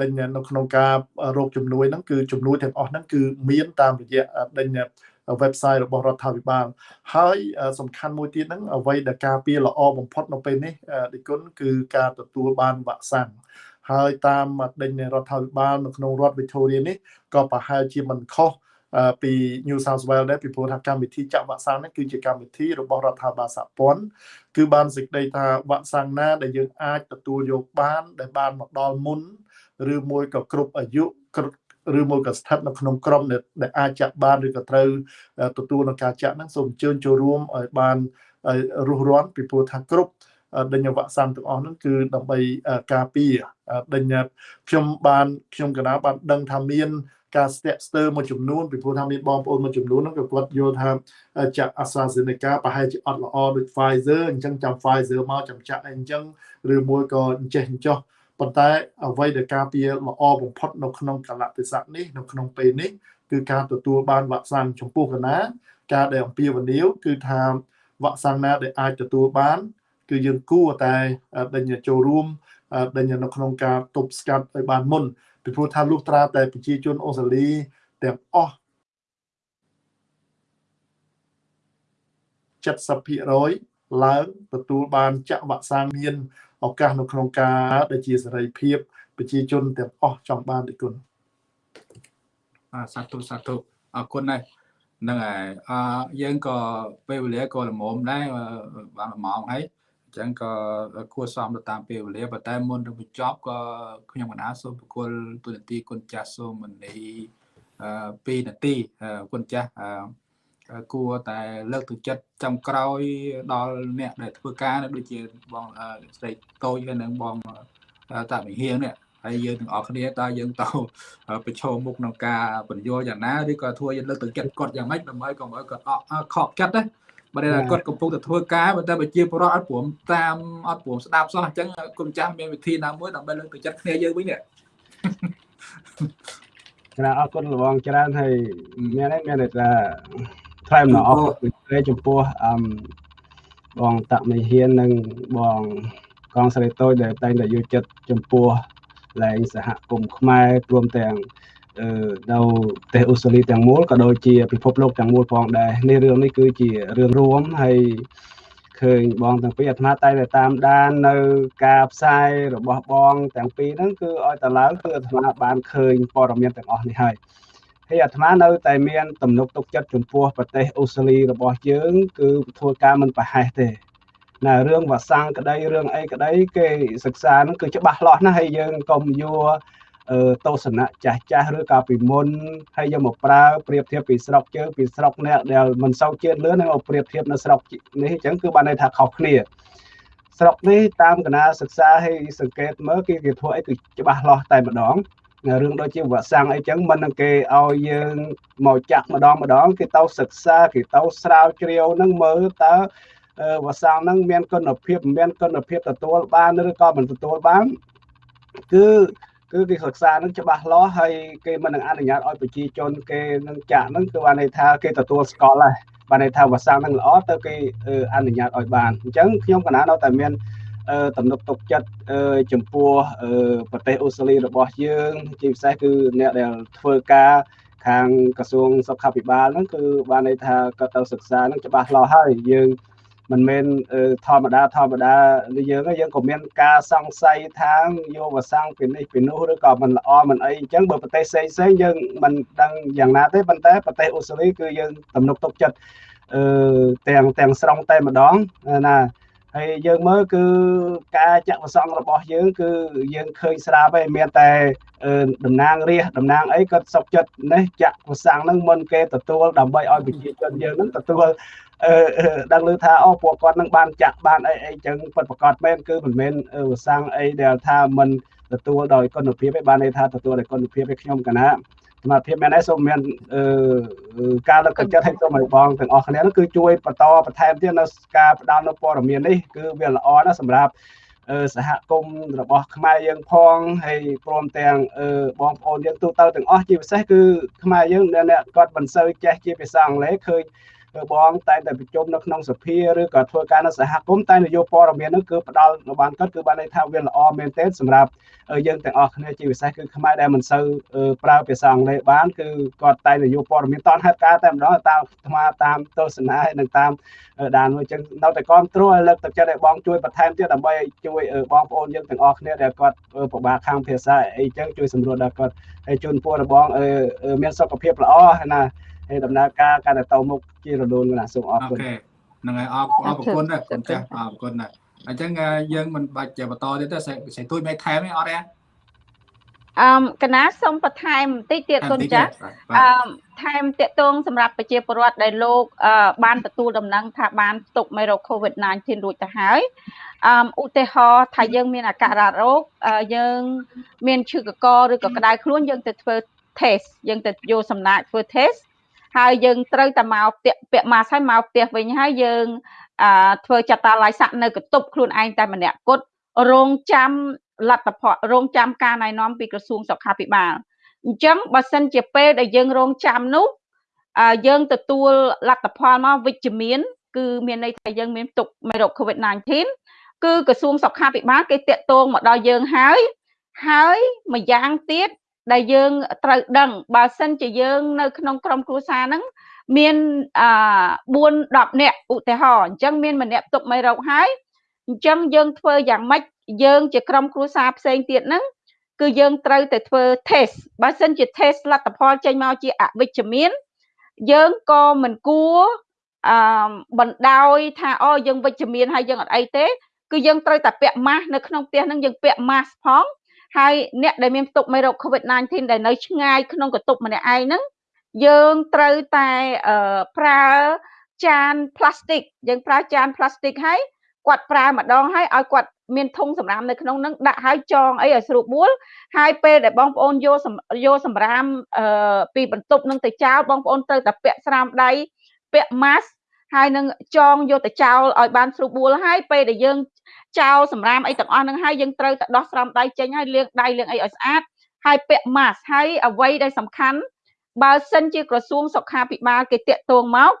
ដេញនៅក្នុងការរោគជំនួយហ្នឹងគឺជំនួយទាំងអស់ហ្នឹងគឺមានតាមរយៈដេញ website របស់រដ្ឋាភិបាល ហើយសំខាន់មួយទៀតហ្នឹងអ្វីដែលការពារល្អបំផុតនៅពេលនេះឌីគុណគឺការទទួលបានវ៉ាក់សាំងហើយតាមដេញរដ្ឋាភិបាលនៅក្នុងរដ្ឋ Victoria នេះក៏ប្រហែលជាមិនខុសពី New South Wales ដែរពីព្រោះថាកម្មវិធីចាក់វ៉ាក់សាំងនេះគឺជាកម្មវិធីរបស់រដ្ឋាភិបាលសហព័ន្ធគឺបានសេចក្តីថាវ៉ាក់សាំងណាដែលយើងអាចទទួលយកបាន ដែលបានមកដល់មុនឬមួយក៏គ្រប់អាយុ ឬមួយក៏ស្ថិតនៅក្នុងក្រុមដែលអាចចាក់បានឬក៏ត្រូវទទួលនឹងការចាក់ហ្នឹងសូមអញ្ជើញចូលរួមឲ្យបានរស់រានពីព្រោះថាគ្រប់ដេញវ៉ាក់សាំងទាំងអស់ហ្នឹងគឺដើម្បីការពារដេញខ្ញុំបានខ្ញុំកណាបានដឹងថាមានការស្ទាក់ស្ទើរមួយចំនួនពីព្រោះថាមានបងប្អូនមួយចំនួនហ្នឹងក៏គាត់យល់ថាចាក់ AstraZeneca ប្រហែលជាអត់ល្អដូច Pfizer អញ្ចឹងចាំ Pfizer មកចាំចាក់អីអញ្ចឹងឬមួយក៏អញ្ចេះអញ្ចោះ ប៉ុន្តែអ្វីដែលការពារល្អបំផុតនៅក្នុងកលៈទេសៈនេះនៅក្នុងពេលនេះគឺការទទួលបានវ៉ាក់សាំងចំពោះកណាការដែលអំពាវនាវគឺថាវ៉ាក់សាំងណាដែលអាចទទួលបាន គឺយើងគួរតែដេញចូលរួមដេញនៅក្នុងការទប់ស្កាត់ឲ្យបានមុនពីព្រោះថាលុះត្រាតែប្រជាជនអូស្ត្រាលីទាំងអស់70%ឡើងទទួលបានចាក់វ៉ាក់សាំងមាន ឱកាសនៅក្នុងការដែលជាសេរីភាពប្រជាជនទាំងអស់ចង់បានទីគុណអាសាធុសាធុអរគុណណាស់ហ្នឹងហើយអឺយើងក៏ពេលវេលាក៏ល្មមដែរបាន1ម៉ោងហើយអញ្ចឹងក៏គួរសមទៅតាមពេលវេលាប៉ុន្តែមុននឹងបញ្ចប់ក៏ខ្ញុំកណាសូមប្រគល់ទូនាទីគុណចាស់សូមនីអឺ2នាទីគុណចាស់អឺ គួរតែលើកទឹកចិត្តចំក្រោយដល់អ្នកដែលធ្វើការដូចជាបងស្រីតូចហើយនិងបងតាវិហៀងនេះហើយយើងទាំងអស់គ្នាតើយើងទៅប្រឈមមុខក្នុងការបញ្យល់យ៉ាងណាឬក៏ធ្វើយើងលើកទឹកចិត្តគាត់យ៉ាងម៉េចដើម្បីកុំឲ្យគាត់ខកចិត្តណាបើតែគាត់កំពុងតែធ្វើការបើតែប្រជាពលរដ្ឋអត់ព្រមតាមអត់ព្រមស្ដាប់សោះអញ្ចឹងគុំចាស់មានវិធីណាមួយដើម្បីលើកទឹកចិត្តគ្នាយើងវិញនេះចាអរគុណលបងច្រើនហើយមានហើយមានតែ ថ្លែងអំណរអរគុណចំពោះអឺបងតាក់មីហ៊ាននិងបងកងស្រីតូចដែលតែងតែយកចិត្តចំពោះលែងសហគមន៍ខ្មែរព្រមទាំងអឺនៅប្រទេសអូស្ត្រាលីទាំងមូលក៏ដូចជាពិភពលោកទាំងមូលផងដែរនេះរឿងនេះគឺជារឿងរួមហើយឃើញបងទាំងពីរអាត្មាតែតែតាមដាននៅការផ្សាយរបស់បងទាំងពីរហ្នឹងគឺឲ្យតឡើងគឺអាត្មាបានឃើញព័ត៌មានទាំងអស់នេះហើយ ហើយអាត្មានៅតែមានទំនុកទុកចិត្តចំពោះប្រទេសអូស្ត្រាលីរបស់យើង គឺធ្វើការមិនប្រហែសទេណារឿងវាសាំងក្តីរឿងអីក្តីគេសិក្សាហ្នឹងគឺច្បាស់លាស់ណាស់ហើយយើងកុំយកទស្សនៈចាស់ចាស់ឬក៏ពីមុនហើយយកមកប្រើប្រៀបធៀបពីស្រុកជើងពីស្រុកអ្នកដែលមិនសូវជាតិលឿនហើយមកប្រៀបធៀបនៅស្រុកនេះអញ្ចឹងគឺបានន័យថាខុសគ្នាស្រុកនេះតាមកណាសិក្សាហើយសង្កេតមើលគេគេធ្វើអីគឺច្បាស់លាស់តែម្ដង រឿងដូចជាវ៉ាក់សាំងអីចឹងមិននឹងគេឲ្យយើងមកចាក់ម្ដងម្ដងគេទៅសិក្សាគេទៅស្រាវជ្រាវនឹងមើលតើវ៉ាក់សាំងហ្នឹងមានគុណភាពមិនមានគុណភាពទទួលបានឬក៏មិនទទួលបានគឺគឺគេសិក្សានឹងច្បាស់លាស់ហើយគេមិននឹងអនុញ្ញាតឲ្យប្រជាជនគេនឹងចាក់ហ្នឹងគឺបានន័យថាគេទទួលស្គាល់ហើយបានន័យថាវ៉ាក់សាំងហ្នឹងល្អទៅគេអនុញ្ញាតឲ្យបានអញ្ចឹងខ្ញុំកណានៅតែមាន ទំនុកទុកចិត្តចំពោះប្រទេសអូស្ត្រាលីរបស់យើងជាពិសេសគឺអ្នកដែលធ្វើការខាងក្រសួងសុខាភិបាលហ្នឹងគឺបានន័យថាគាត់ទៅសិក្សាហ្នឹងច្បាស់លាស់ហើយយើងមិនមែនធម្មតាធម្មតាយើងយើងក៏មានការសង្ស័យថាយកវសាំងពីនេះពីនោះឬក៏មិនល្អមិនអីអញ្ចឹងបើប្រទេសផ្សេងផ្សេងយើងមិនដឹងយ៉ាងណាទេប៉ុន្តែប្រទេសអូស្ត្រាលីគឺយើងទំនុកទុកចិត្តអឺទាំងទាំងស្រុងតែម្ដងណា ហើយយើងមើលគឺការចាក់វសងរបស់យើងគឺយើងឃើញស្រាប់ហើយមានតែតំណាងរាជតំណាងអីគាត់សុកចិត្តនេះចាក់វសាំងហ្នឹងមុនគេទទួលដើម្បីឲ្យប្រជាជនយើងហ្នឹងទទួលអឺដឹងឮថាអូពួកគាត់នឹងបានចាក់បានអីអីចឹងពិតប្រកបមែនគឺមិនមែនវសាំងអីដែលថាមិនទទួលដោយគុណភាពឯបានន័យថាទទួលដោយគុណភាពឯខ្ញុំកណា សមាភិបមែនហើយសូមមានអឺការលើកទឹកចិត្តឲ្យសូមឲ្យបងទាំងអស់គ្នានោះគឺជួយបន្តបន្ថែមទៀតនៅការផ្ដល់នៅព័ត៌មាននេះគឺវាល្អណាស់សម្រាប់សហគមន៍របស់ខ្មែរយើងផងហើយព្រមទាំងបងប្អូនយើងទូទៅទាំងអស់ជាពិសេសគឺខ្មែរយើងអ្នកគាត់មិនសូវចេះជាភាសាអង់គ្លេសឃើញ បងតែតែប្រជុំនៅក្នុងសភាឬក៏ធ្វើការនៅសហគមន៍តែនយោបាយព័ត៌មាននោះគឺផ្ដល់បានគាត់គឺបានន័យថាវាល្អមែនទែនសម្រាប់យើងទាំងអស់គ្នាជាពិសេសគឺខ្មែរដែលមិនសូវប្រើភាសាអង់គ្លេសបានគឺគាត់តែនយោបាយព័ត៌មានតនហេតុការតែម្ដងតាមអាត្មាតាមទស្សនាហើយនិងតាមដានមួយចឹងនៅតែគ្រប់គ្រងឲ្យលើកទឹកចិត្តឲ្យបងជួយបន្ថែមទៀតដើម្បីជួយបងប្អូនយើងទាំងអស់គ្នាដែលគាត់ពិបាកខាងភាសាអីចឹងជួយសម្រួលដល់គាត់ហើយជូនពររបស់មានសុខភាពល្អណា ហើយដំណើរការកាន់តែទៅមុខជារលូនណាសូមអរគុណអូខេហ្នឹងហើយអរអរគុណណាគុណចាស់អរគុណណាអញ្ចឹងយើងមិនបាច់បន្តទៀតទេស្រីទួយមេថែមទេអត់ទេអឺកណាសូមបន្ថែមបន្តិចទៀតគុណចាស់អឺថែមតកតងសម្រាប់ប្រជាពលរដ្ឋដែលលោកបានទទួលដំណឹងថាបានផ្ទុកមេរោគ COVID-19 រួចទៅហើយអឺឧទាហរណ៍ថាយើងមានអាការៈរោគយើងមានឈឺកកឬក៏ក្តៅខ្លួនយើងទៅធ្វើ test យើងទៅយកសំណាក់ធ្វើ test ហើយយើងត្រូវតែមកពាក់ពាក់ម៉ាស់ហើយមកផ្ទះវិញហើយយើងអឺធ្វើចតាឡៃស័កនៅកតុបខ្លួនឯងតែម្នាក់គត់រងចាំលទ្ធផលរងចាំការណែនាំពីក្រសួងសុខាភិបាលអញ្ចឹងបើសិនជាពេលដែលយើងរងចាំនោះយើងទទួលលទ្ធផលមកវិជ្ជមាន គឺមានន័យថាយើងមានទុកមេរោគ COVID-19 គឺក្រសួងសុខាភិបាលគេតាក់ទងមកដល់យើងហើយហើយម្យ៉ាងទៀត ដែលយើងត្រូវដឹងបើសិនជាយើងនៅក្នុងក្រុមគ្រួសារហ្នឹងមានអឺ4 10នាក់ឧទាហរណ៍អញ្ចឹងមានម្នាក់ទុកមេរោគហើយអញ្ចឹងយើងធ្វើយ៉ាងម៉េចយើងជាក្រុមគ្រួសារផ្សេងទៀតហ្នឹងគឺយើងត្រូវតែធ្វើ test បើសិនជា test លទ្ធផលចេញមកជាអវិជ្ជមានយើងក៏មិនគួរអឺបណ្ដោយថាអូយើងវិជ្ជមានហើយយើងអត់អីទេ គឺយើងត្រូវតែពាក់ម៉ាស់នៅក្នុងផ្ទះហ្នឹងយើងពាក់ម៉ាស់ផង ហើយអ្នកដែលមានផ្ទុកមេរោគ COVID-19 ដែលនៅឆ្ងាយក្នុងកន្ទប់ម្នាក់ឯងហ្នឹងយើងត្រូវតែប្រើចានផ្លាស្ទិកយើងប្រើចានផ្លាស្ទិកហើយគាត់ប្រើម្ដងហើយឲ្យគាត់មានធុងសម្រាមនៅក្នុងហ្នឹងដាក់ឲ្យចងអីឲ្យស្រួលបួលហើយពេលដែលបងប្អូនយកយកសម្រាមពីបន្ទប់នឹងទៅចោលបងប្អូនត្រូវតែពាក់ស្រាមដៃពាក់ម៉ាស់ ហើយនឹងចងយកទៅចោលឲ្យបានស្រួលបួលហើយពេលដែលយើងចោលសម្រាមអីទាំងអស់ហ្នឹងហើយយើងត្រូវតែដោះស្រោមដៃចេញហើយលាងដៃលាងអីឲ្យស្អាតហើយពាក់ម៉ាស់ហើយអ្វីដែលសំខាន់បើសិនជាក្រសួងសុខាភិបាលគេតាក់ទងមក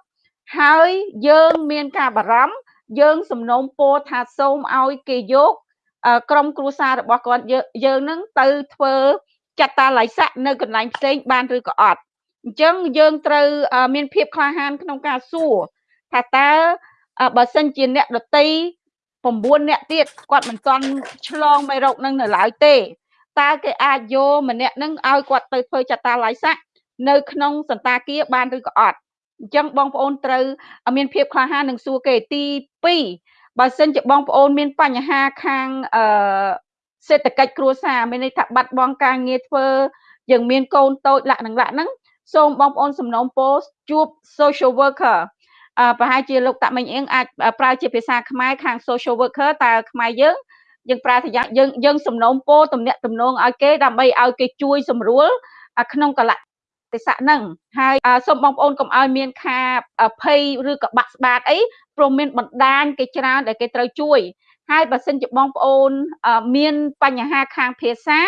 ហើយយើងមានការបារម្ភយើងសំណូមពរថាសូមឲ្យគេយកក្រុមគ្រួសាររបស់គាត់យើងនឹងទៅធ្វើចាត់តាល័យស័កនៅកន្លែងផ្សេងបានឬក៏អត់អញ្ចឹងយើងត្រូវមានភាពក្លាហានក្នុងការសួរ ថាតើបើសិនជាអ្នកដតី9អ្នកទៀតគាត់មិនទាន់ឆ្លងមេរោគនឹងនៅឡើយទេតើគេអាចយកម្នាក់នឹងឲ្យគាត់ទៅធ្វើចតាឡៃស័កនៅក្នុងសន្តាគារបានឬក៏អត់អញ្ចឹងបងប្អូនត្រូវមានភាពក្លាហាននឹងសួរគេទី2បើសិនជាបងប្អូនមានបញ្ហាខាងអឺសេដ្ឋកិច្ចគ្រួសារមានន័យថាបាត់បង់ការងារធ្វើយើងមានកូនតូចលក្ខណៈហ្នឹងសូមបងប្អូនសំណូមពរជួប social worker អឺ ប្រហែលជាលោកតាមិញអៀងអាចប្រើជាភាសាខ្មែរខាង social worker តើខ្មែរយើងយើងប្រើថាយើងយើងសំណូមពរទំនាក់ទំនងឲ្យគេដើម្បីឲ្យគេជួយសម្រួលក្នុងកលៈទេសៈហ្នឹងហើយសូមបងប្អូនកុំឲ្យមានការភ័យឬក៏បាក់ស្បាតអីព្រមមានបណ្ដាញគេច្រើនដែលគេត្រូវជួយហើយបើសិនជាបងប្អូនមានបញ្ហាខាងភាសា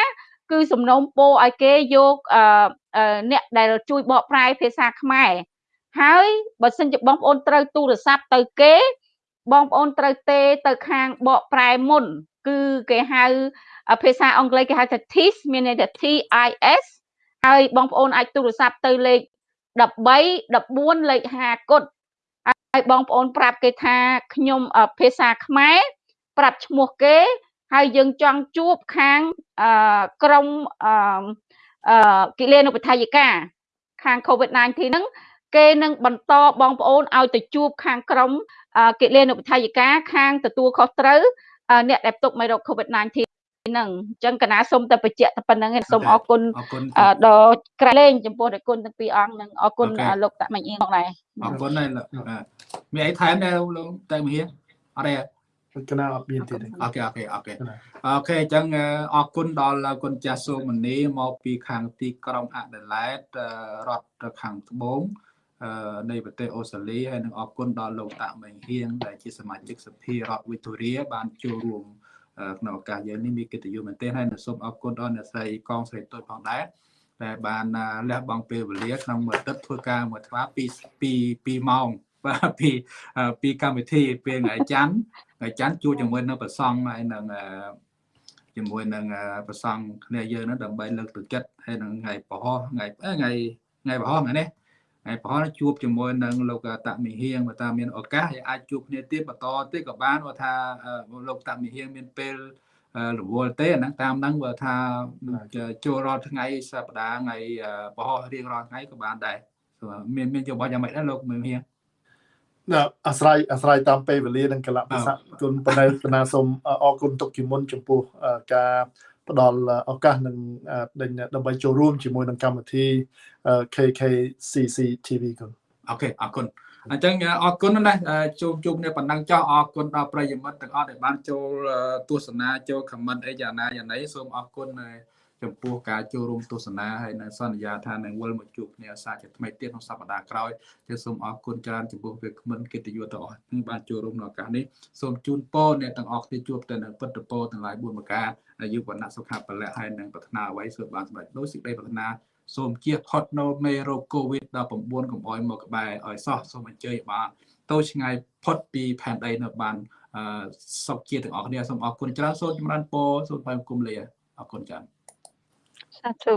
គឺសំណូមពរឲ្យគេយកអ្នកដែលជួយបកប្រែភាសាខ្មែរ ហើយបើសិនជាបងប្អូនត្រូវទូរស័ព្ទទៅគេ បងប្អូនត្រូវទេទៅខាងបកប្រែមុន គឺគេហៅភាសាអង់គ្លេសគេហៅថា TIS មានន័យថា TIS ហើយបងប្អូនអាចទូរស័ព្ទទៅលេខ13 14លេខ5គុតហើយបងប្អូនប្រាប់គេថាខ្ញុំភាសាខ្មែរប្រាប់ឈ្មោះគេ ហើយយើងចង់ជួបខាងក្រមគិលានុបដ្ឋាយិកាខាង COVID-19 ហ្នឹង គេនឹងបន្តបងប្អូនឲ្យទៅជួបខាងក្រុមគិលានុបដ្ឋាយិកាខាងទទួលខុសត្រូវអ្នកដែលទុកមេរោគ COVID-19 ហ្នឹងអញ្ចឹងករុណាសូមតែបញ្ជាក់តែប៉ុណ្ណឹងឯងសូមអរគុណដ៏ក្រៃលែងចំពោះតេជគុណទាំងពីរអង្គនឹងអរគុណលោកតាមិញអៀងផងដែរអអរគុណដែរមានអីថែមដែរលោកតែមហៀអត់ទេករុណាអត់មានទៀតអូខេ OKេអូខេអូខេអញ្ចឹងអរគុណដល់គុណចាស់សូមនីមកពីខាងទីក្រុងអាដាលេដរដ្ឋខាងត្បូង នៃប្រទេសអូស្ត្រាលីហើយនឹងអរគុណដល់លោកតាមេងហៀងដែលជាសមាជិកសភារដ្ឋវីតូរីបានចូលរួមក្នុងឱកាសយើងនេះមានកិត្តិយសមែនទែនហើយសូមអរគុណដល់អ្នកស្រីកងស្រីទុយផងដែរដែលបានលះបង់ពេលវេលាក្នុងមួយទឹកធ្វើការមួយថ្វាពី2 2ម៉ោងបាទពីពីកម្មវិធីពេលថ្ងៃច័ន្ទថ្ងៃច័ន្ទជួបជាមួយនៅប្រសង់ហើយនឹងជាមួយនឹងប្រសង់គ្នាយើងនឹងដើម្បីលើកទឹកចិត្តហើយនឹងថ្ងៃប្រហោះថ្ងៃថ្ងៃថ្ងៃប្រហោះថ្ងៃនេះ ហើយប្រហែលជួបជាមួយនឹងលោកតមិហៀងបើតាមានឱកាសអាចជួបគ្នាទៀតបន្តទៀតក៏បានបើថាលោកតមិហៀងមានពេលរវល់ទេហ្នឹងតាមហ្នឹងបើថាចូលរាល់ថ្ងៃសប្តាហ៍ថ្ងៃប្រហោះរៀងរាល់ថ្ងៃក៏បានដែរមានមានយោបល់យ៉ាងម៉េចដែរលោកមើលហៀងណាអាស្រ័យអាស្រ័យតាមពេលវេលានិងកលៈទេសៈគុណប៉ុន្តែបណ្ណាសូមអរគុណទុកជាមុនចំពោះការ ផ្ដល់ឱកាសនឹងដើម្បីចូលរួមជាមួយនឹងកម្មវិធី KKCC TV គុណអូខេអរគុណអញ្ចឹងអរគុណណាស់ជួបជួបគ្នាប៉ុណ្ណឹងចោះអរគុណដល់ប្រិយមិត្តទាំងអស់ដែលបានចូលទស្សនាចូល comment អីយ៉ាងណាយ៉ាងណីសូមអរគុណ ចំពោះការចូលរួមទស្សនាហើយនៅសន្យាថានឹងវិលមកជួបគ្នាសាជាថ្មីទៀតក្នុងសប្តាហ៍ក្រោយគឺសូមអរគុណច្រើនចំពោះវាគ្មិនកិត្តិយសទាំងអស់នឹងបានចូលរួមក្នុងឱកាសនេះសូមជូនពរអ្នកទាំងអស់គ្នាជួបតែនៅពុទ្ធពរទាំងឡាយ4ប្រការអាយុវណ្ណៈសុខៈពលៈហើយនឹងប្រាថ្នាអ្វីសូមបានសម្រេចដោយសេចក្តីប្រាថ្នាសូមជៀសផុតនៅមេរោគ COVID-19 កុំឲ្យមកក្បែរឲ្យសោះសូមអញ្ជើញបានទៅឆ្ងាយផុតពីផែនដីនៅបានអឺសុខជាទាំងអស់គ្នាសូមអរគុណច្រើនសូមចម្រើនពរសូមថ្លែងគុំលាអរគុណច្រើន សាធុ